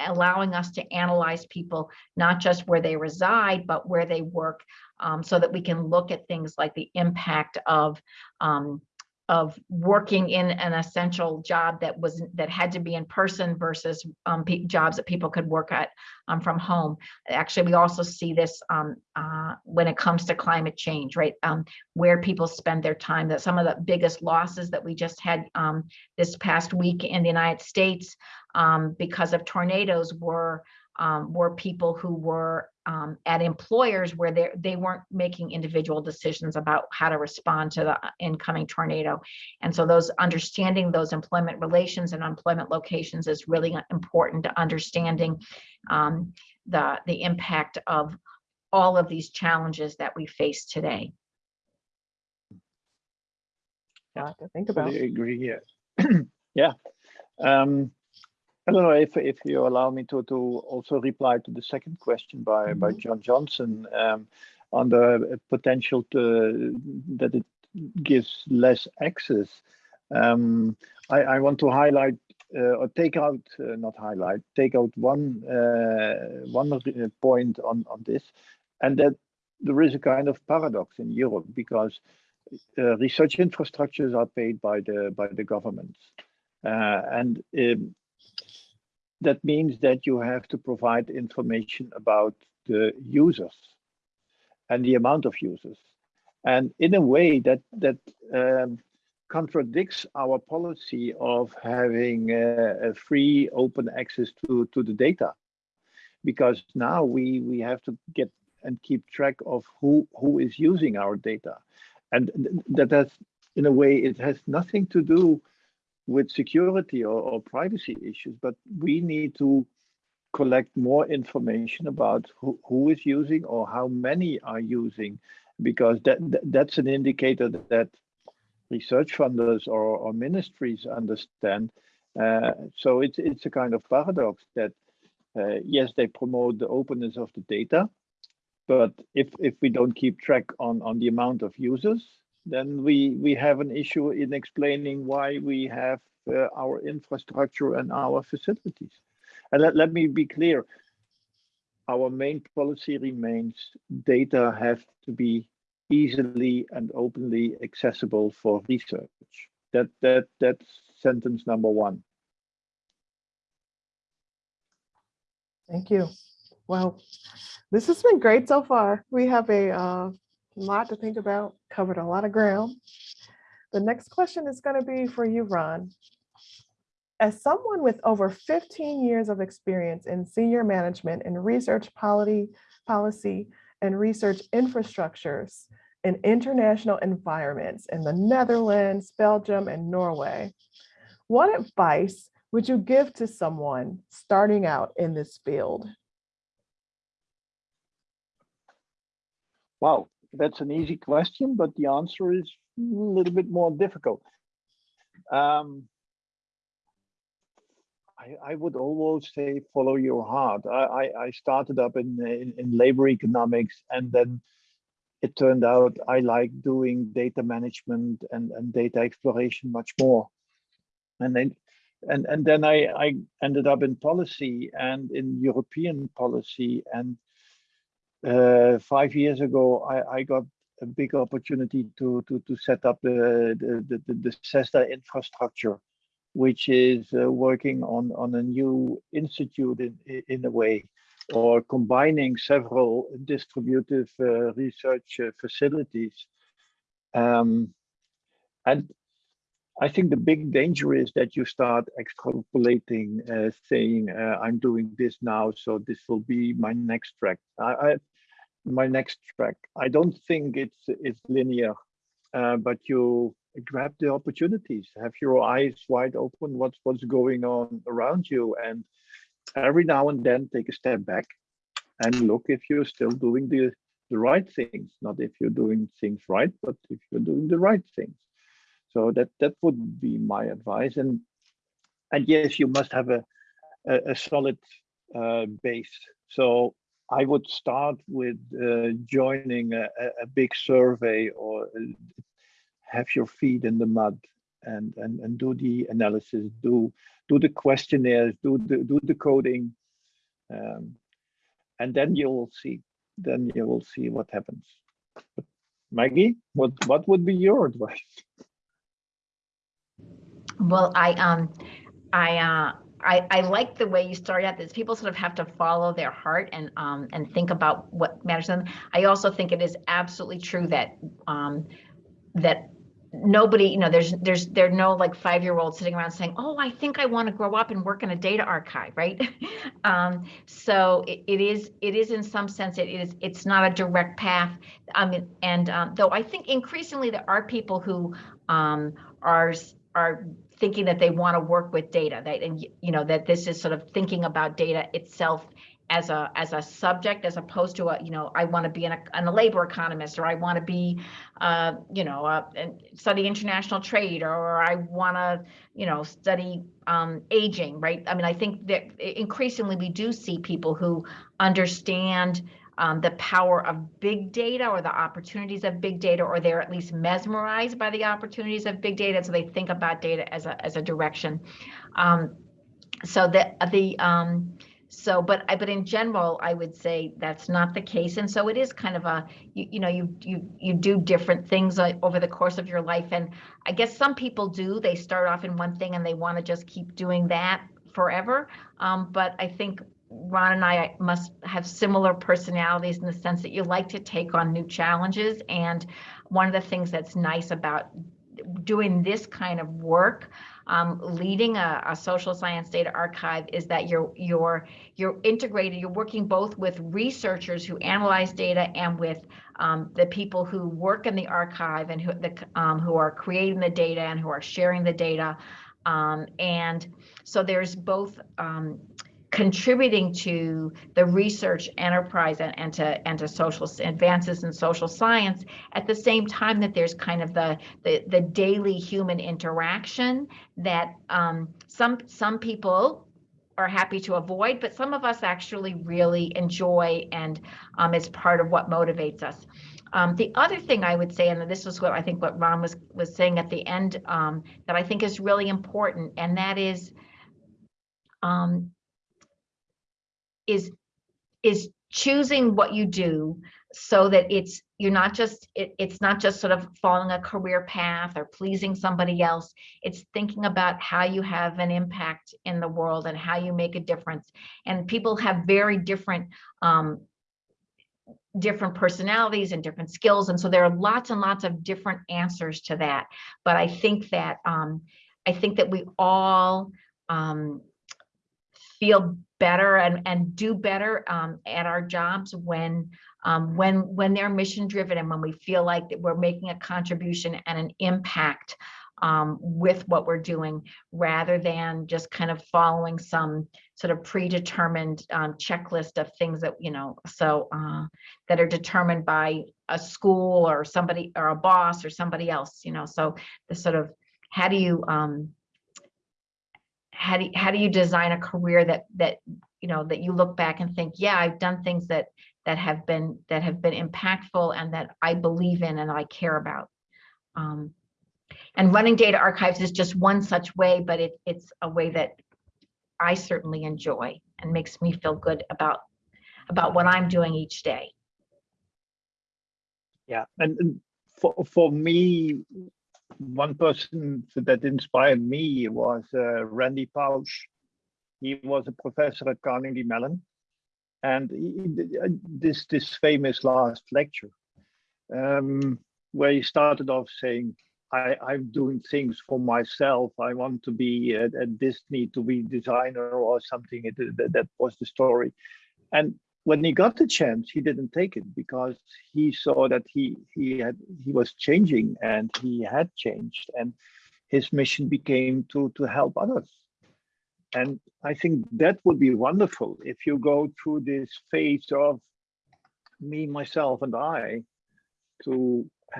allowing us to analyze people, not just where they reside, but where they work, um, so that we can look at things like the impact of um, of working in an essential job that was that had to be in person versus um, jobs that people could work at um, from home. Actually, we also see this um, uh, when it comes to climate change, right? Um, where people spend their time. That some of the biggest losses that we just had um, this past week in the United States um, because of tornadoes were um, were people who were um, at employers where they, they weren't making individual decisions about how to respond to the uh, incoming tornado. And so those understanding those employment relations and employment locations is really important to understanding um, the, the impact of all of these challenges that we face today. Yeah, to think about. I agree, yeah. yeah. Um, I don't know if if you allow me to to also reply to the second question by mm -hmm. by mm-hmm. John Johnson um, on the potential to, that it gives less access. Um, I, I want to highlight uh, or take out, uh, not highlight, take out one uh, one point on on this, and that there is a kind of paradox in Europe because uh, research infrastructures are paid by the by the governments, uh, and um, that means that you have to provide information about the users and the amount of users. And in a way that that um, contradicts our policy of having a free open access to, to the data. Because now we, we have to get and keep track of who, who is using our data. And that has, in a way, it has nothing to do with security or, or privacy issues, but we need to collect more information about who, who is using or how many are using, because that, that that's an indicator that, that research funders or, or ministries understand. Uh, so it's it's a kind of paradox that uh, yes, they promote the openness of the data, but if if we don't keep track on on the amount of users, then we we have an issue in explaining why we have uh, our infrastructure and our facilities. And let, let me be clear, our main policy remains data have to be easily and openly accessible for research. That that that's sentence number one. Thank you. Well, this has been great so far. We have a uh, lot to think about, covered a lot of ground. The next question is going to be for you, Ron. As someone with over 15 years of experience in senior management and research policy, policy and research infrastructures in international environments in the Netherlands, Belgium, and Norway, what advice would you give to someone starting out in this field? Wow, that's an easy question, but the answer is a little bit more difficult. Um, I, I would always say follow your heart. I, I, I started up in, in, in labor economics and then it turned out I like doing data management and, and data exploration much more. And then and and then I, I ended up in policy and in European policy. And uh, five years ago, I, I got a big opportunity to to to set up the the the, the CESSDA infrastructure, which is uh, working on on a new institute in in a way, or combining several distributive uh, research uh, facilities. Um, and I think the big danger is that you start extrapolating, uh, saying, uh, I'm doing this now, so this will be my next track. I, my next track. I don't think it's it's linear, uh, but you grab the opportunities, have your eyes wide open, what's what's going on around you, and every now and then take a step back and look if you're still doing the the right things, not if you're doing things right, but if you're doing the right things. So that that would be my advice. And and yes, you must have a a, a solid uh, base. So I would start with uh, joining a, a, big survey or uh, have your feet in the mud and, and, and do the analysis, do, do the questionnaires, do the, do the coding. Um, and then you will see, then you will see what happens. Maggie, what, what would be your advice? Well, I, um, I, uh, I, I like the way you started out this people sort of have to follow their heart and um and think about what matters to them. I also think it is absolutely true that um that nobody, you know, there's there's there are no like five-year-olds sitting around saying, oh, I think I want to grow up and work in a data archive, right? um, so it, it is it is in some sense it is it's not a direct path. I mean, and um, though I think increasingly there are people who um, are are thinking that they want to work with data that and you know that this is sort of thinking about data itself as a as a subject as opposed to a you know I want to be an, a labor economist or I want to be uh, you know study international trade or I want to you know study um, aging right? I mean I think that increasingly we do see people who understand um, the power of big data or the opportunities of big data, or they're at least mesmerized by the opportunities of big data. So they think about data as a, as a direction. Um, so the, the um, so but I but in general I would say that's not the case and so it is kind of a you, you know you you you do different things uh, over the course of your life and I guess some people do they start off in one thing and they want to just keep doing that forever um, but I think Ron and I must have similar personalities in the sense that you like to take on new challenges. And one of the things that's nice about doing this kind of work, um, leading a, a, social science data archive is that you're you're you're integrated. You're working both with researchers who analyze data and with um, the people who work in the archive and who the um, who are creating the data and who are sharing the data. Um, and so there's both um, contributing to the research enterprise and, and to and to social advances in social science at the same time that there's kind of the the, the daily human interaction that um, some some people are happy to avoid but some of us actually really enjoy and um, is part of what motivates us. Um, the other thing I would say, and this is what I think what Ron was was saying at the end, um, that I think is really important, and that is um, is is choosing what you do so that it's you're not just it, it's not just sort of following a career path or pleasing somebody else. It's thinking about how you have an impact in the world and how you make a difference. And people have very different um, different personalities and different skills. And so there are lots and lots of different answers to that. But i think that um, i think that we all um, feel better and, and do better um, at our jobs when um, when when they're mission driven and when we feel like that we're making a contribution and an impact um, with what we're doing rather than just kind of following some sort of predetermined um, checklist of things that you know so uh, that are determined by a school or somebody or a boss or somebody else you know? So the sort of how do you um, how do you, how do you design a career that that you know that you look back and think yeah i've done things that that have been that have been impactful and that i believe in and i care about. Um, and running data archives is just one such way but it, it's a way that i certainly enjoy and makes me feel good about about what i'm doing each day. Yeah and, and for for me one person that inspired me was uh, Randy Pausch. He was a professor at Carnegie Mellon, and he, uh, this this famous last lecture, um, where he started off saying, I, "I'm doing things for myself. I want to be at, Disney to be designer or something." That, that was the story, and when he got the chance, he didn't take it because he saw that he he had he was changing and he had changed, and his mission became to to help others. And I think that would be wonderful if you go through this phase of me, myself, and I to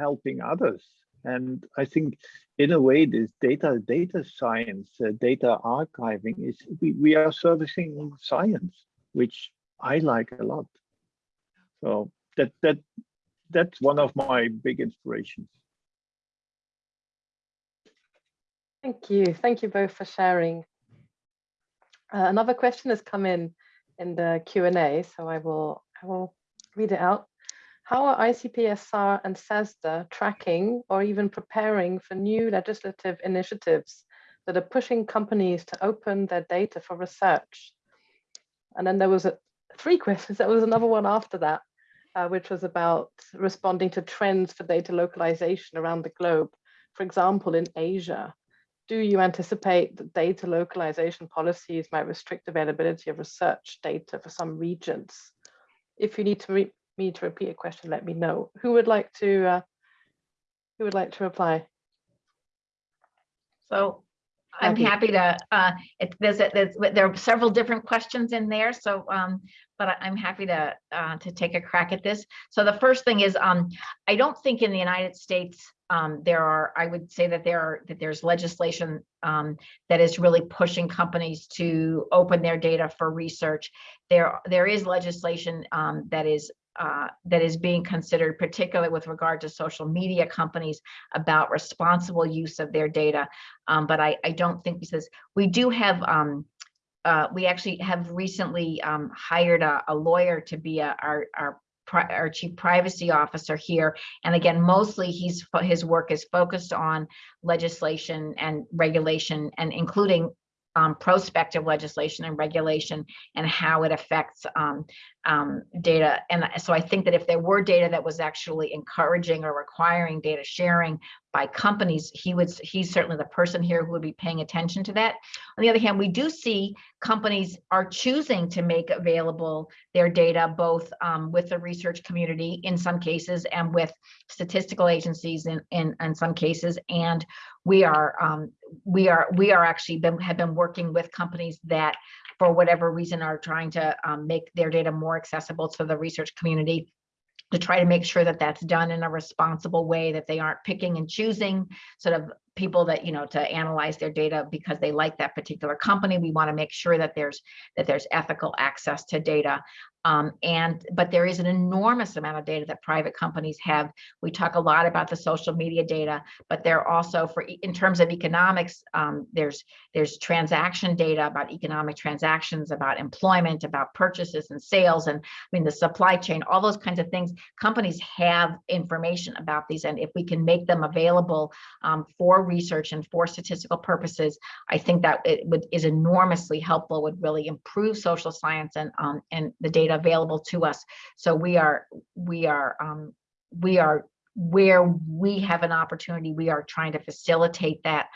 helping others. And I think in a way, this data data science, uh, data archiving is we, we are servicing science, which I like a lot. So that that that's one of my big inspirations. Thank you. Thank you both for sharing. Uh, another question has come in in the Q&A, so I will, I will read it out. How are ICPSR and CESSDA tracking or even preparing for new legislative initiatives that are pushing companies to open their data for research? And then there was a, three questions. There was another one after that, uh, which was about responding to trends for data localization around the globe. For example, in Asia, do you anticipate that data localization policies might restrict availability of research data for some regions? If you need to me to repeat a question, let me know. Who would like to uh, who would like to reply? So I'm happy to, uh, it, there's, a- there's, there are several different questions in there, so, um, but I'm happy to, uh, to take a crack at this. So the first thing is, um, I don't think in the United States, um, there are, I would say that there are, that there's legislation, um, that is really pushing companies to open their data for research. There, there is legislation, um, that is, uh, that is being considered, particularly with regard to social media companies about responsible use of their data. Um, but I, I don't think because we do have, um, uh, we actually have recently um, hired a, a lawyer to be a, our, our, our chief privacy officer here. And again, mostly he's, his work is focused on legislation and regulation and including um, prospective legislation and regulation and how it affects um, um, data. And so I think that if there were data that was actually encouraging or requiring data sharing by companies, he would, he's certainly the person here who would be paying attention to that. On the other hand, we do see companies are choosing to make available their data both um, with the research community in some cases and with statistical agencies in, in, in some cases. And we are um, we are we are actually been have been working with companies that for whatever reason are trying to um, make their data more accessible to the research community to try to make sure that that's done in a responsible way, that they aren't picking and choosing sort of people that, you know, to analyze their data because they like that particular company. We want to make sure that there's that there's ethical access to data. Um, and but there is an enormous amount of data that private companies have. We talk a lot about the social media data, but they're also for in terms of economics, um, there's there's transaction data about economic transactions, about employment, about purchases and sales, and I mean the supply chain, all those kinds of things. Companies have information about these, and if we can make them available um, for research and for statistical purposes, I think that it would is enormously helpful. Would really improve social science and um, and the data available to us. So we are we are um, we are where we have an opportunity. We are trying to facilitate that.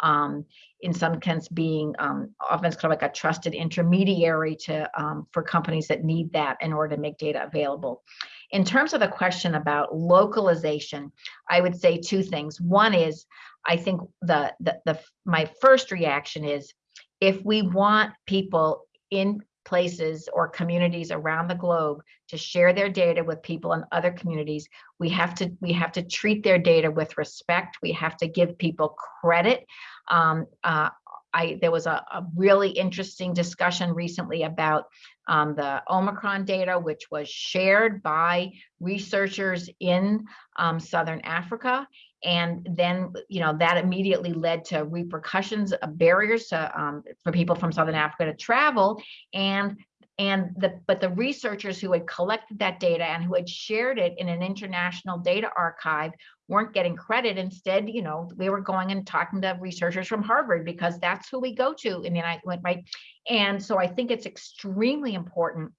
Um, in some sense, being um, often it's kind of like a trusted intermediary to um, for companies that need that in order to make data available. In terms of the question about localization, I would say two things. One is, I think the the, the my first reaction is, if we want people in places or communities around the globe to share their data with people in other communities. We have to we have to treat their data with respect. We have to give people credit. Um, uh, I, there was a, a, really interesting discussion recently about um, the Omicron data, which was shared by researchers in um, Southern Africa. And then, you know, that immediately led to repercussions, uh, barriers to, um, for people from Southern Africa to travel. And and the but the researchers who had collected that data and who had shared it in an international data archive weren't getting credit instead you know we were going and talking to researchers from harvard because that's who we go to in the united right and so i think it's extremely important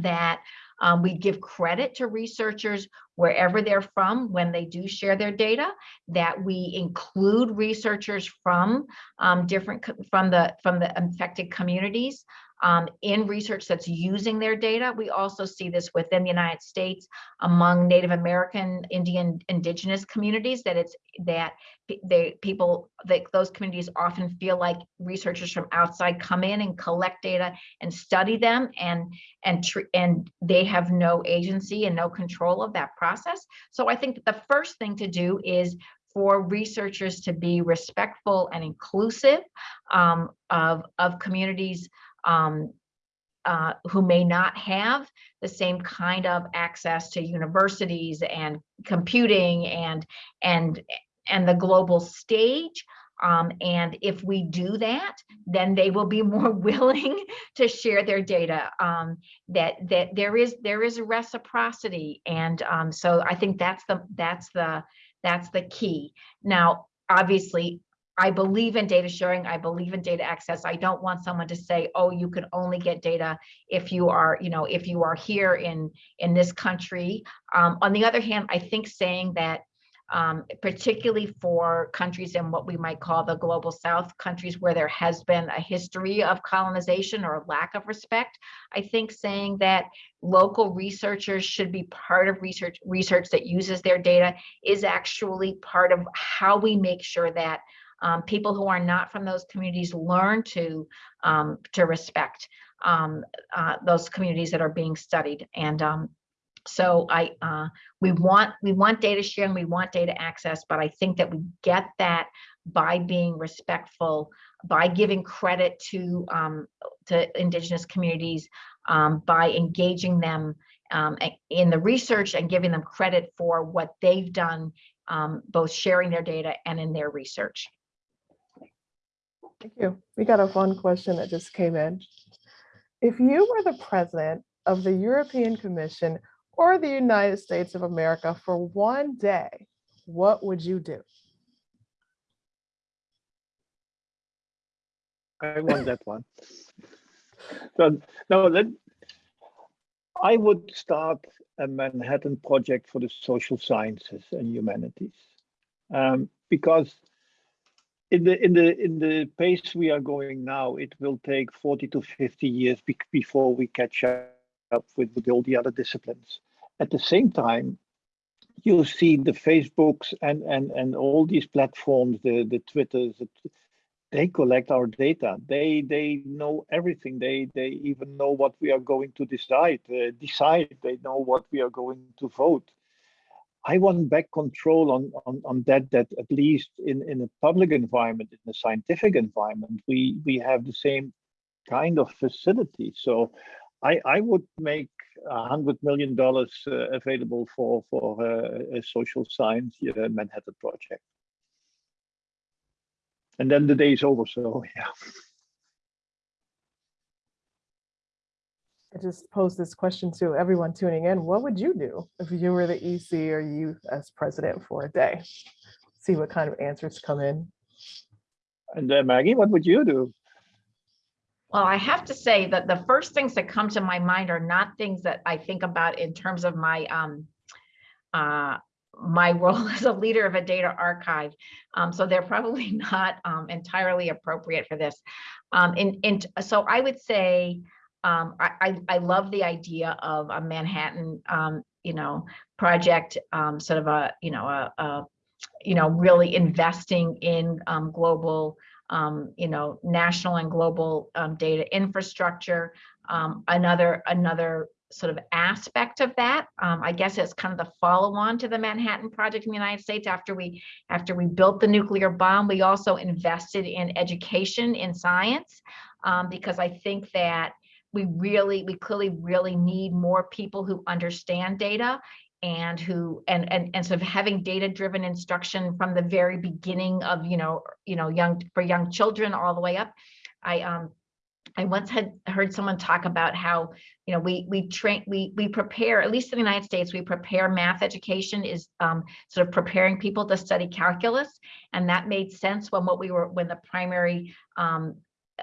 that um, we give credit to researchers wherever they're from when they do share their data, that we include researchers from um, different from the from the affected communities um, in research that's using their data. We also see this within the United States among Native American, Indian, indigenous communities that it's that they people that those communities often feel like researchers from outside come in and collect data and study them and and and they have no agency and no control of that process. So I think the first thing to do is for researchers to be respectful and inclusive um, of, of communities um, uh, who may not have the same kind of access to universities and computing and and and the global stage. Um, and if we do that, then they will be more willing to share their data. Um, that that there is there is a reciprocity, and um, so I think that's the that's the that's the key. Now, obviously, I believe in data sharing. I believe in data access. I don't want someone to say, oh, you can only get data if you are, you know, if you are here in, in this country. Um, on the other hand, I think saying that um, particularly for countries in what we might call the global south, countries where there has been a history of colonization or lack of respect. I think saying that local researchers should be part of research research that uses their data is actually part of how we make sure that um, people who are not from those communities learn to um, to respect um, uh, those communities that are being studied. And um, so I uh, we want we want data sharing, we want data access, but I think that we get that by being respectful, by giving credit to um, to indigenous communities, um, by engaging them in the research and giving them credit for what they've done, both sharing their data and in their research. Thank you. We got a fun question that just came in. If you were the president of the European Commission or the United States of America for one day, what would you do? I want that one. So no, let, I would start a Manhattan project for the social sciences and humanities um, because in the in the in the pace we are going now, it will take 40 to 50 years be before we catch up with, with all the other disciplines. At the same time, you see the Facebooks and and and all these platforms, the the Twitters, they collect our data. They they know everything. They they even know what we are going to decide. Uh, decide. They know what we are going to vote. I want back control on, on, on that, that at least in, in a public environment, in a scientific environment, we, we have the same kind of facility. So I, I would make a hundred million dollars uh, available for, for uh, a social science uh, Manhattan project. And then the day is over, so yeah. I just posed this question to everyone tuning in. What would you do if you were the EC or you as president for a day? See what kind of answers come in. And then Maggie, what would you do? Well, I have to say that the first things that come to my mind are not things that I think about in terms of my um, uh, my role as a leader of a data archive. Um, so they're probably not um, entirely appropriate for this. Um, and, and so I would say um, I, I, love the idea of a Manhattan, um, you know, project, um, sort of a, you know, a, a you know, really investing in um, global, um, you know, national and global um, data infrastructure. another, another sort of aspect of that, I guess it's kind of the follow-on to the Manhattan Project in the United States. After we, after we built the nuclear bomb, we also invested in education in science because I think that we really, we clearly really need more people who understand data and who and and and sort of having data driven instruction from the very beginning of you know you know young for young children all the way up. I um i once had heard someone talk about how you know we we train we we prepare at least in the united states we prepare math education is um, sort of preparing people to study calculus. And that made sense when what we were when the primary um,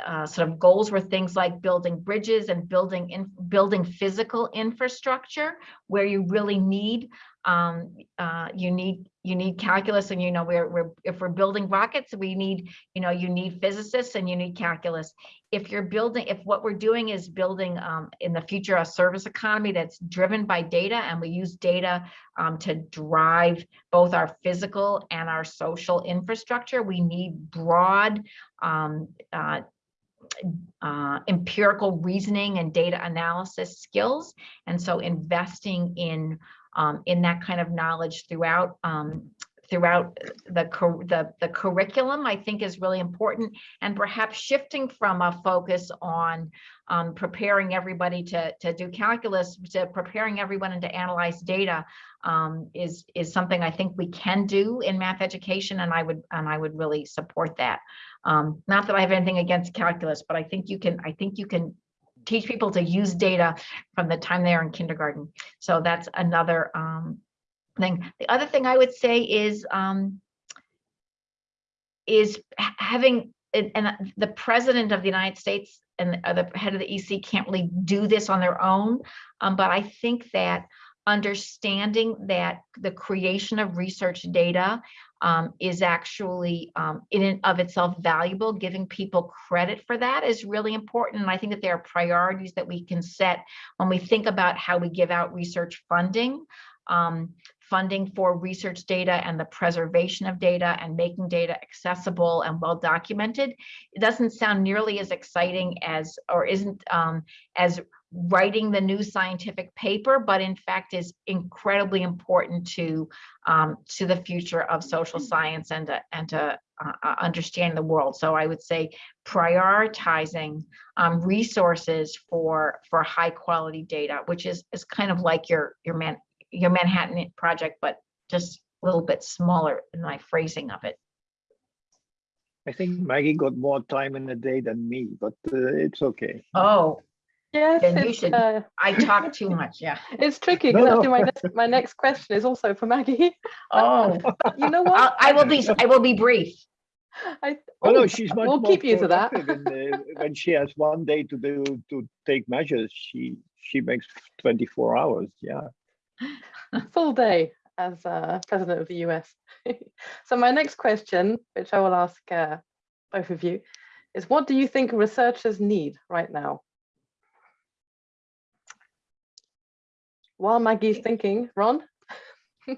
uh, sort of goals were things like building bridges and building in building physical infrastructure where you really need um, uh, you need you need calculus and you know we're, we're if we're building rockets we need you know you need physicists and you need calculus. If you're building if what we're doing is building um, in the future a service economy that's driven by data and we use data um, to drive both our physical and our social infrastructure we need broad um, uh, uh, empirical reasoning and data analysis skills. And so investing in um, in that kind of knowledge throughout um, throughout the, the, the curriculum, I think is really important. And perhaps shifting from a focus on um, preparing everybody to, to do calculus, to preparing everyone to analyze data um, is, is something I think we can do in math education, and I would, and I would really support that. Um, not that I have anything against calculus, but I think you can, I think you can teach people to use data from the time they're in kindergarten. So that's another um, The other thing I would say is um, is having and, the president of the United States and the- the head of the EC can't really do this on their own. Um, but I think that understanding that the creation of research data um, is actually um, in and of itself valuable, giving people credit for that is really important. And I think that there are priorities that we can set when we think about how we give out research funding. Um, funding for research data and the preservation of data and making data accessible and well documented. It doesn't sound nearly as exciting as, or isn't um, as writing the new scientific paper, but in fact is incredibly important to um, to the future of social science and to, and to uh, uh, understand the world. So I would say prioritizing um, resources for for high quality data, which is is kind of like your your man your Manhattan project, but just a little bit smaller in my phrasing of it. I think Maggie got more time in a day than me, but uh, it's okay. Oh, Yes, Then you should- uh, I talk too much. Yeah. it's tricky No, because no. actually my next, my next question is also for Maggie. Oh, You know I'll, what? I will be. I will be brief. I, Oh, no, oh, she's much we'll more keep you to that. productive uh, when she has one day to do to take measures. She she makes 24 hours. Yeah. full day as uh, president of the US. so my next question, which I will ask uh, both of you, is what do you think researchers need right now? While Maggie's thinking, Ron?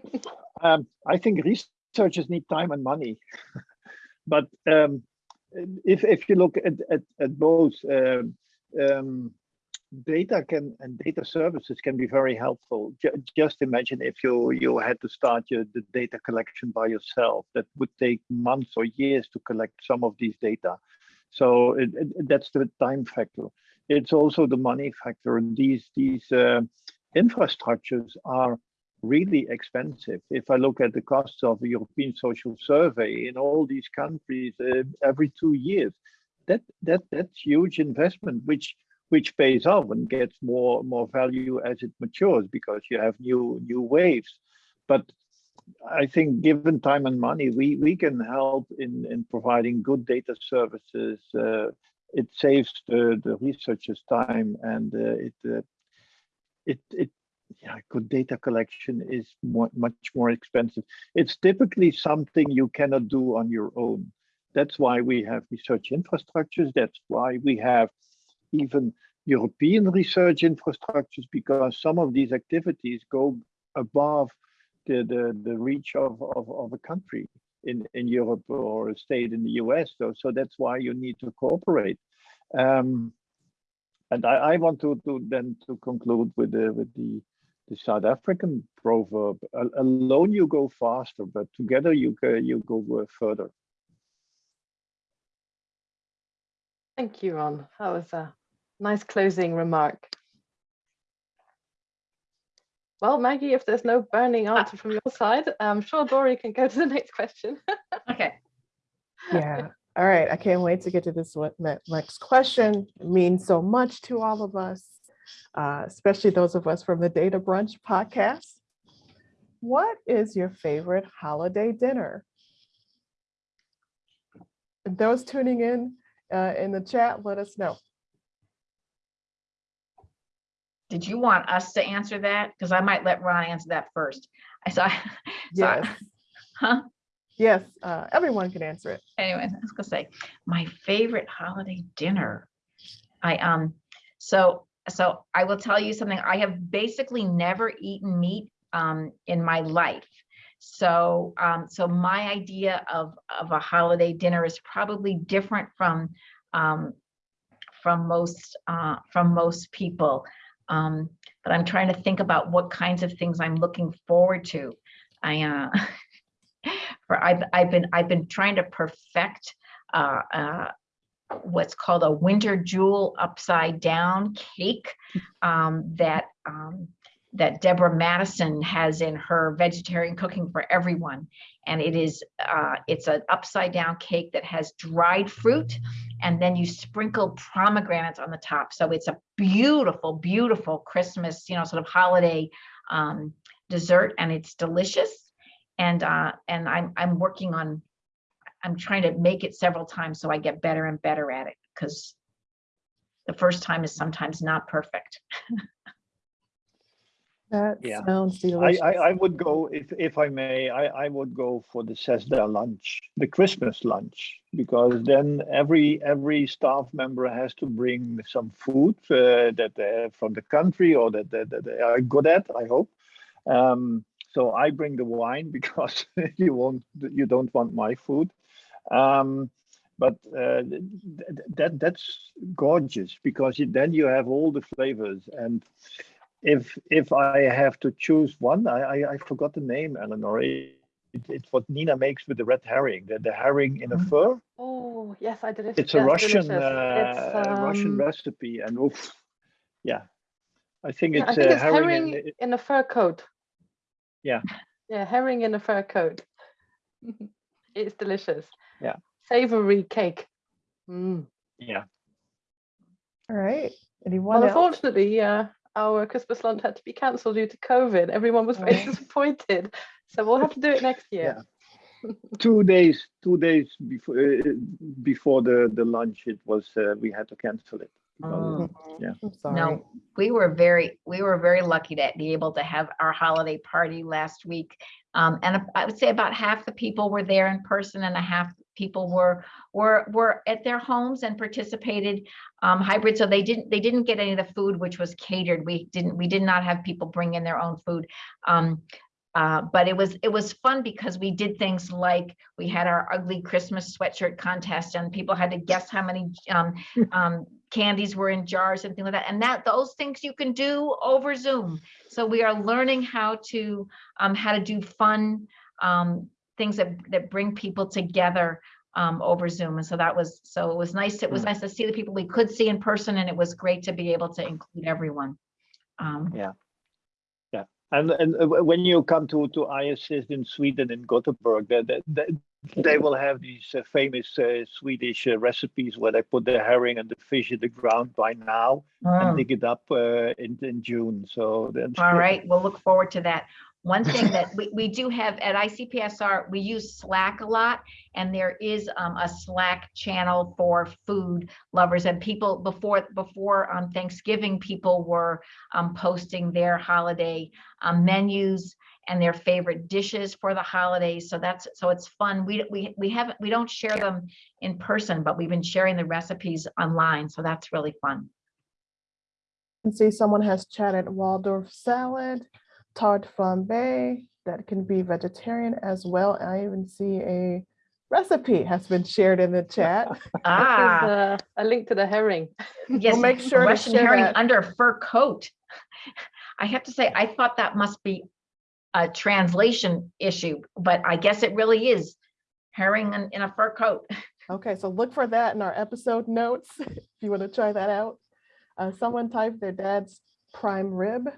Um, I think researchers need time and money, but um, if if you look at at, at both, um, um, data can and data services can be very helpful. Ju- just imagine if you you had to start your the data collection by yourself, that would take months or years to collect some of these data. So it, it- that's the time factor. It's also the money factor. And these these uh, infrastructures are really expensive. If I look at the costs of the European Social Survey in all these countries uh, every two years, that that that's huge investment, which which pays off and gets more more value as it matures because you have new new waves. But I think given time and money, we we can help in in providing good data services. Uh, it saves the the researchers time and uh, it uh, it it yeah, good data collection is more, much more expensive. It's typically something you cannot do on your own. That's why we have research infrastructures. That's why we have even European research infrastructures, because some of these activities go above the, the, the reach of, of, of a country in, in Europe or a state in the US. So, so that's why you need to cooperate. Um, and I, I want to, to then to conclude with the with the the South African proverb: "Alone you go faster, but together you go you go further." Thank you, Ron. That was a nice closing remark. Well, Maggie, if there's no burning answer from your side, I'm sure Dory can go to the next question. Okay. Yeah. All right. I can't wait to get to this next question. It means so much to all of us, uh, especially those of us from the Data Brunch podcast. What is your favorite holiday dinner? And Those tuning in uh, in the chat, let us know. Did you want us to answer that? Because I might let Ron answer that first. I saw. Yes. Huh? Yes, uh, everyone can answer it. anyway, I was gonna say, my favorite holiday dinner. I, um, so, so I will tell you something, I have basically never eaten meat, um, in my life. So, um, so my idea of, of a holiday dinner is probably different from, um, from most, uh, from most people. Um, but I'm trying to think about what kinds of things I'm looking forward to. I, uh, for I've I've been I've been trying to perfect uh, uh, what's called a winter jewel upside down cake um, that um, that Deborah Madison has in her vegetarian cooking for everyone. And it is uh, it's an upside down cake that has dried fruit and then you sprinkle pomegranates on the top. So it's a beautiful, beautiful Christmas, you know, sort of holiday um, dessert and it's delicious. And uh, and I'm I'm working on I'm trying to make it several times so I get better and better at it because the first time is sometimes not perfect. That Yeah. sounds I, delicious. I, I would go, if, if I may, I, I would go for the CESSDA lunch, the Christmas lunch, because then every, every staff member has to bring some food uh, that they're from the country or that, that, that they are good at, I hope. Um, so I bring the wine because you won't, you don't want my food. Um, but uh, th- th- that that's gorgeous because then you have all the flavors and if if I have to choose one, I I, I forgot the name, Eleanor. It, it's what Nina makes with the red herring, the, the herring in a Mhm. fur. Oh, yes, I did it. It's a Russian delicious. uh, It's, Russian um, recipe, and oof, yeah, I think yeah, it's I think uh, it's herring. herring in, in a fur coat. Yeah. Yeah, herring in a fur coat. It's delicious. Yeah. Savory cake. Mm. yeah, All right. Anyone Well, else? unfortunately, uh, our Christmas lunch had to be cancelled due to COVID. Everyone was very disappointed. So we'll have to do it next year. two days two days before uh, before the the lunch, it was uh, we had to cancel it. because of- Mm. Yeah. Sorry. No, we were very, we were very lucky to be able to have our holiday party last week. Um, and I would say about half the people were there in person and a half people were, were, were at their homes and participated um, hybrid. So they didn't, they didn't get any of the food, which was catered. We didn't, we did not have people bring in their own food. Um, uh, but it was, it was fun because we did things like, we had our ugly Christmas sweatshirt contest and people had to guess how many, um, um, candies were in jars and things like that. And that those things you can do over Zoom. So we are learning how to um, how to do fun um, things that that bring people together um, over Zoom. And so that was so it was nice. It was Mm. nice to see the people we could see in person, and it was great to be able to include everyone. Um, yeah, yeah. And and uh, when you come to to IASSIST in Sweden in Gothenburg, they, they, they- they will have these uh, famous uh, Swedish uh, recipes where they put the herring and the fish in the ground by now mm. and dig it up uh, in in June. So then All right, we'll look forward to that. One thing that we, we do have at ICPSR, we use Slack a lot, and there is um, a Slack channel for food lovers and people before, before um, Thanksgiving, people were um, posting their holiday um, menus and their favorite dishes for the holidays. So that's, so it's fun. We, we, we haven't, we don't share them in person, but we've been sharing the recipes online. So that's really fun. can see someone has chatted Waldorf salad, tart flambe that can be vegetarian as well. I even see a recipe has been shared in the chat. Ah. There's a, a link to the herring. Yes, make sure to Russian share herring that. under a fur coat. I have to say, I thought that must be a translation issue, but I guess it really is herring in, in a fur coat. Okay, so look for that in our episode notes if you want to try that out. Uh, someone typed their dad's prime rib.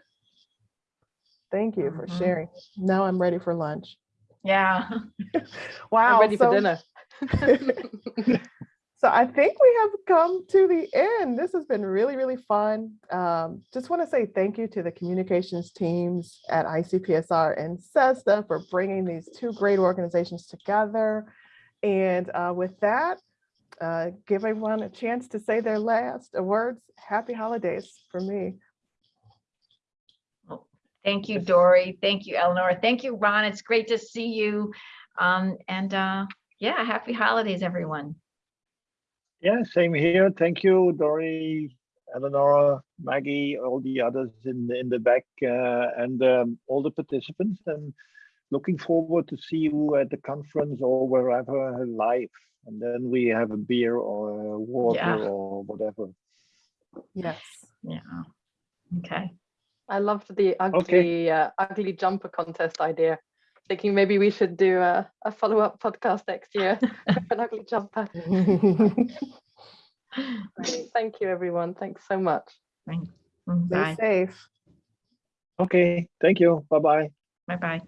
Thank you for Mhm. sharing. Now I'm ready for lunch. Yeah. Wow. I'm ready so- for dinner. So I think we have come to the end. This has been really, really fun. Um, just want to say thank you to the communications teams at ICPSR and CESSDA for bringing these two great organizations together. And uh, with that, uh, give everyone a chance to say their last words. Happy holidays for me. Thank you, Dory. Thank you, Eleanor. Thank you, Ron. It's great to see you. Um, and uh, yeah, happy holidays, everyone. Yeah, same here. Thank you, Dory, Eleanor, Maggie, all the others in the, in the back, uh, and um, all the participants. And looking forward to see you at the conference or wherever live. And then we have a beer or a water Yeah. or whatever. Yes. Yeah. Okay. I loved the ugly, uh, ugly jumper contest idea. thinking maybe we should do a, a follow-up podcast next year. with an ugly jumper. Great. Thank you, everyone. Thanks so much. Stay Bye, safe. Okay, thank you. Bye-bye. bye-bye.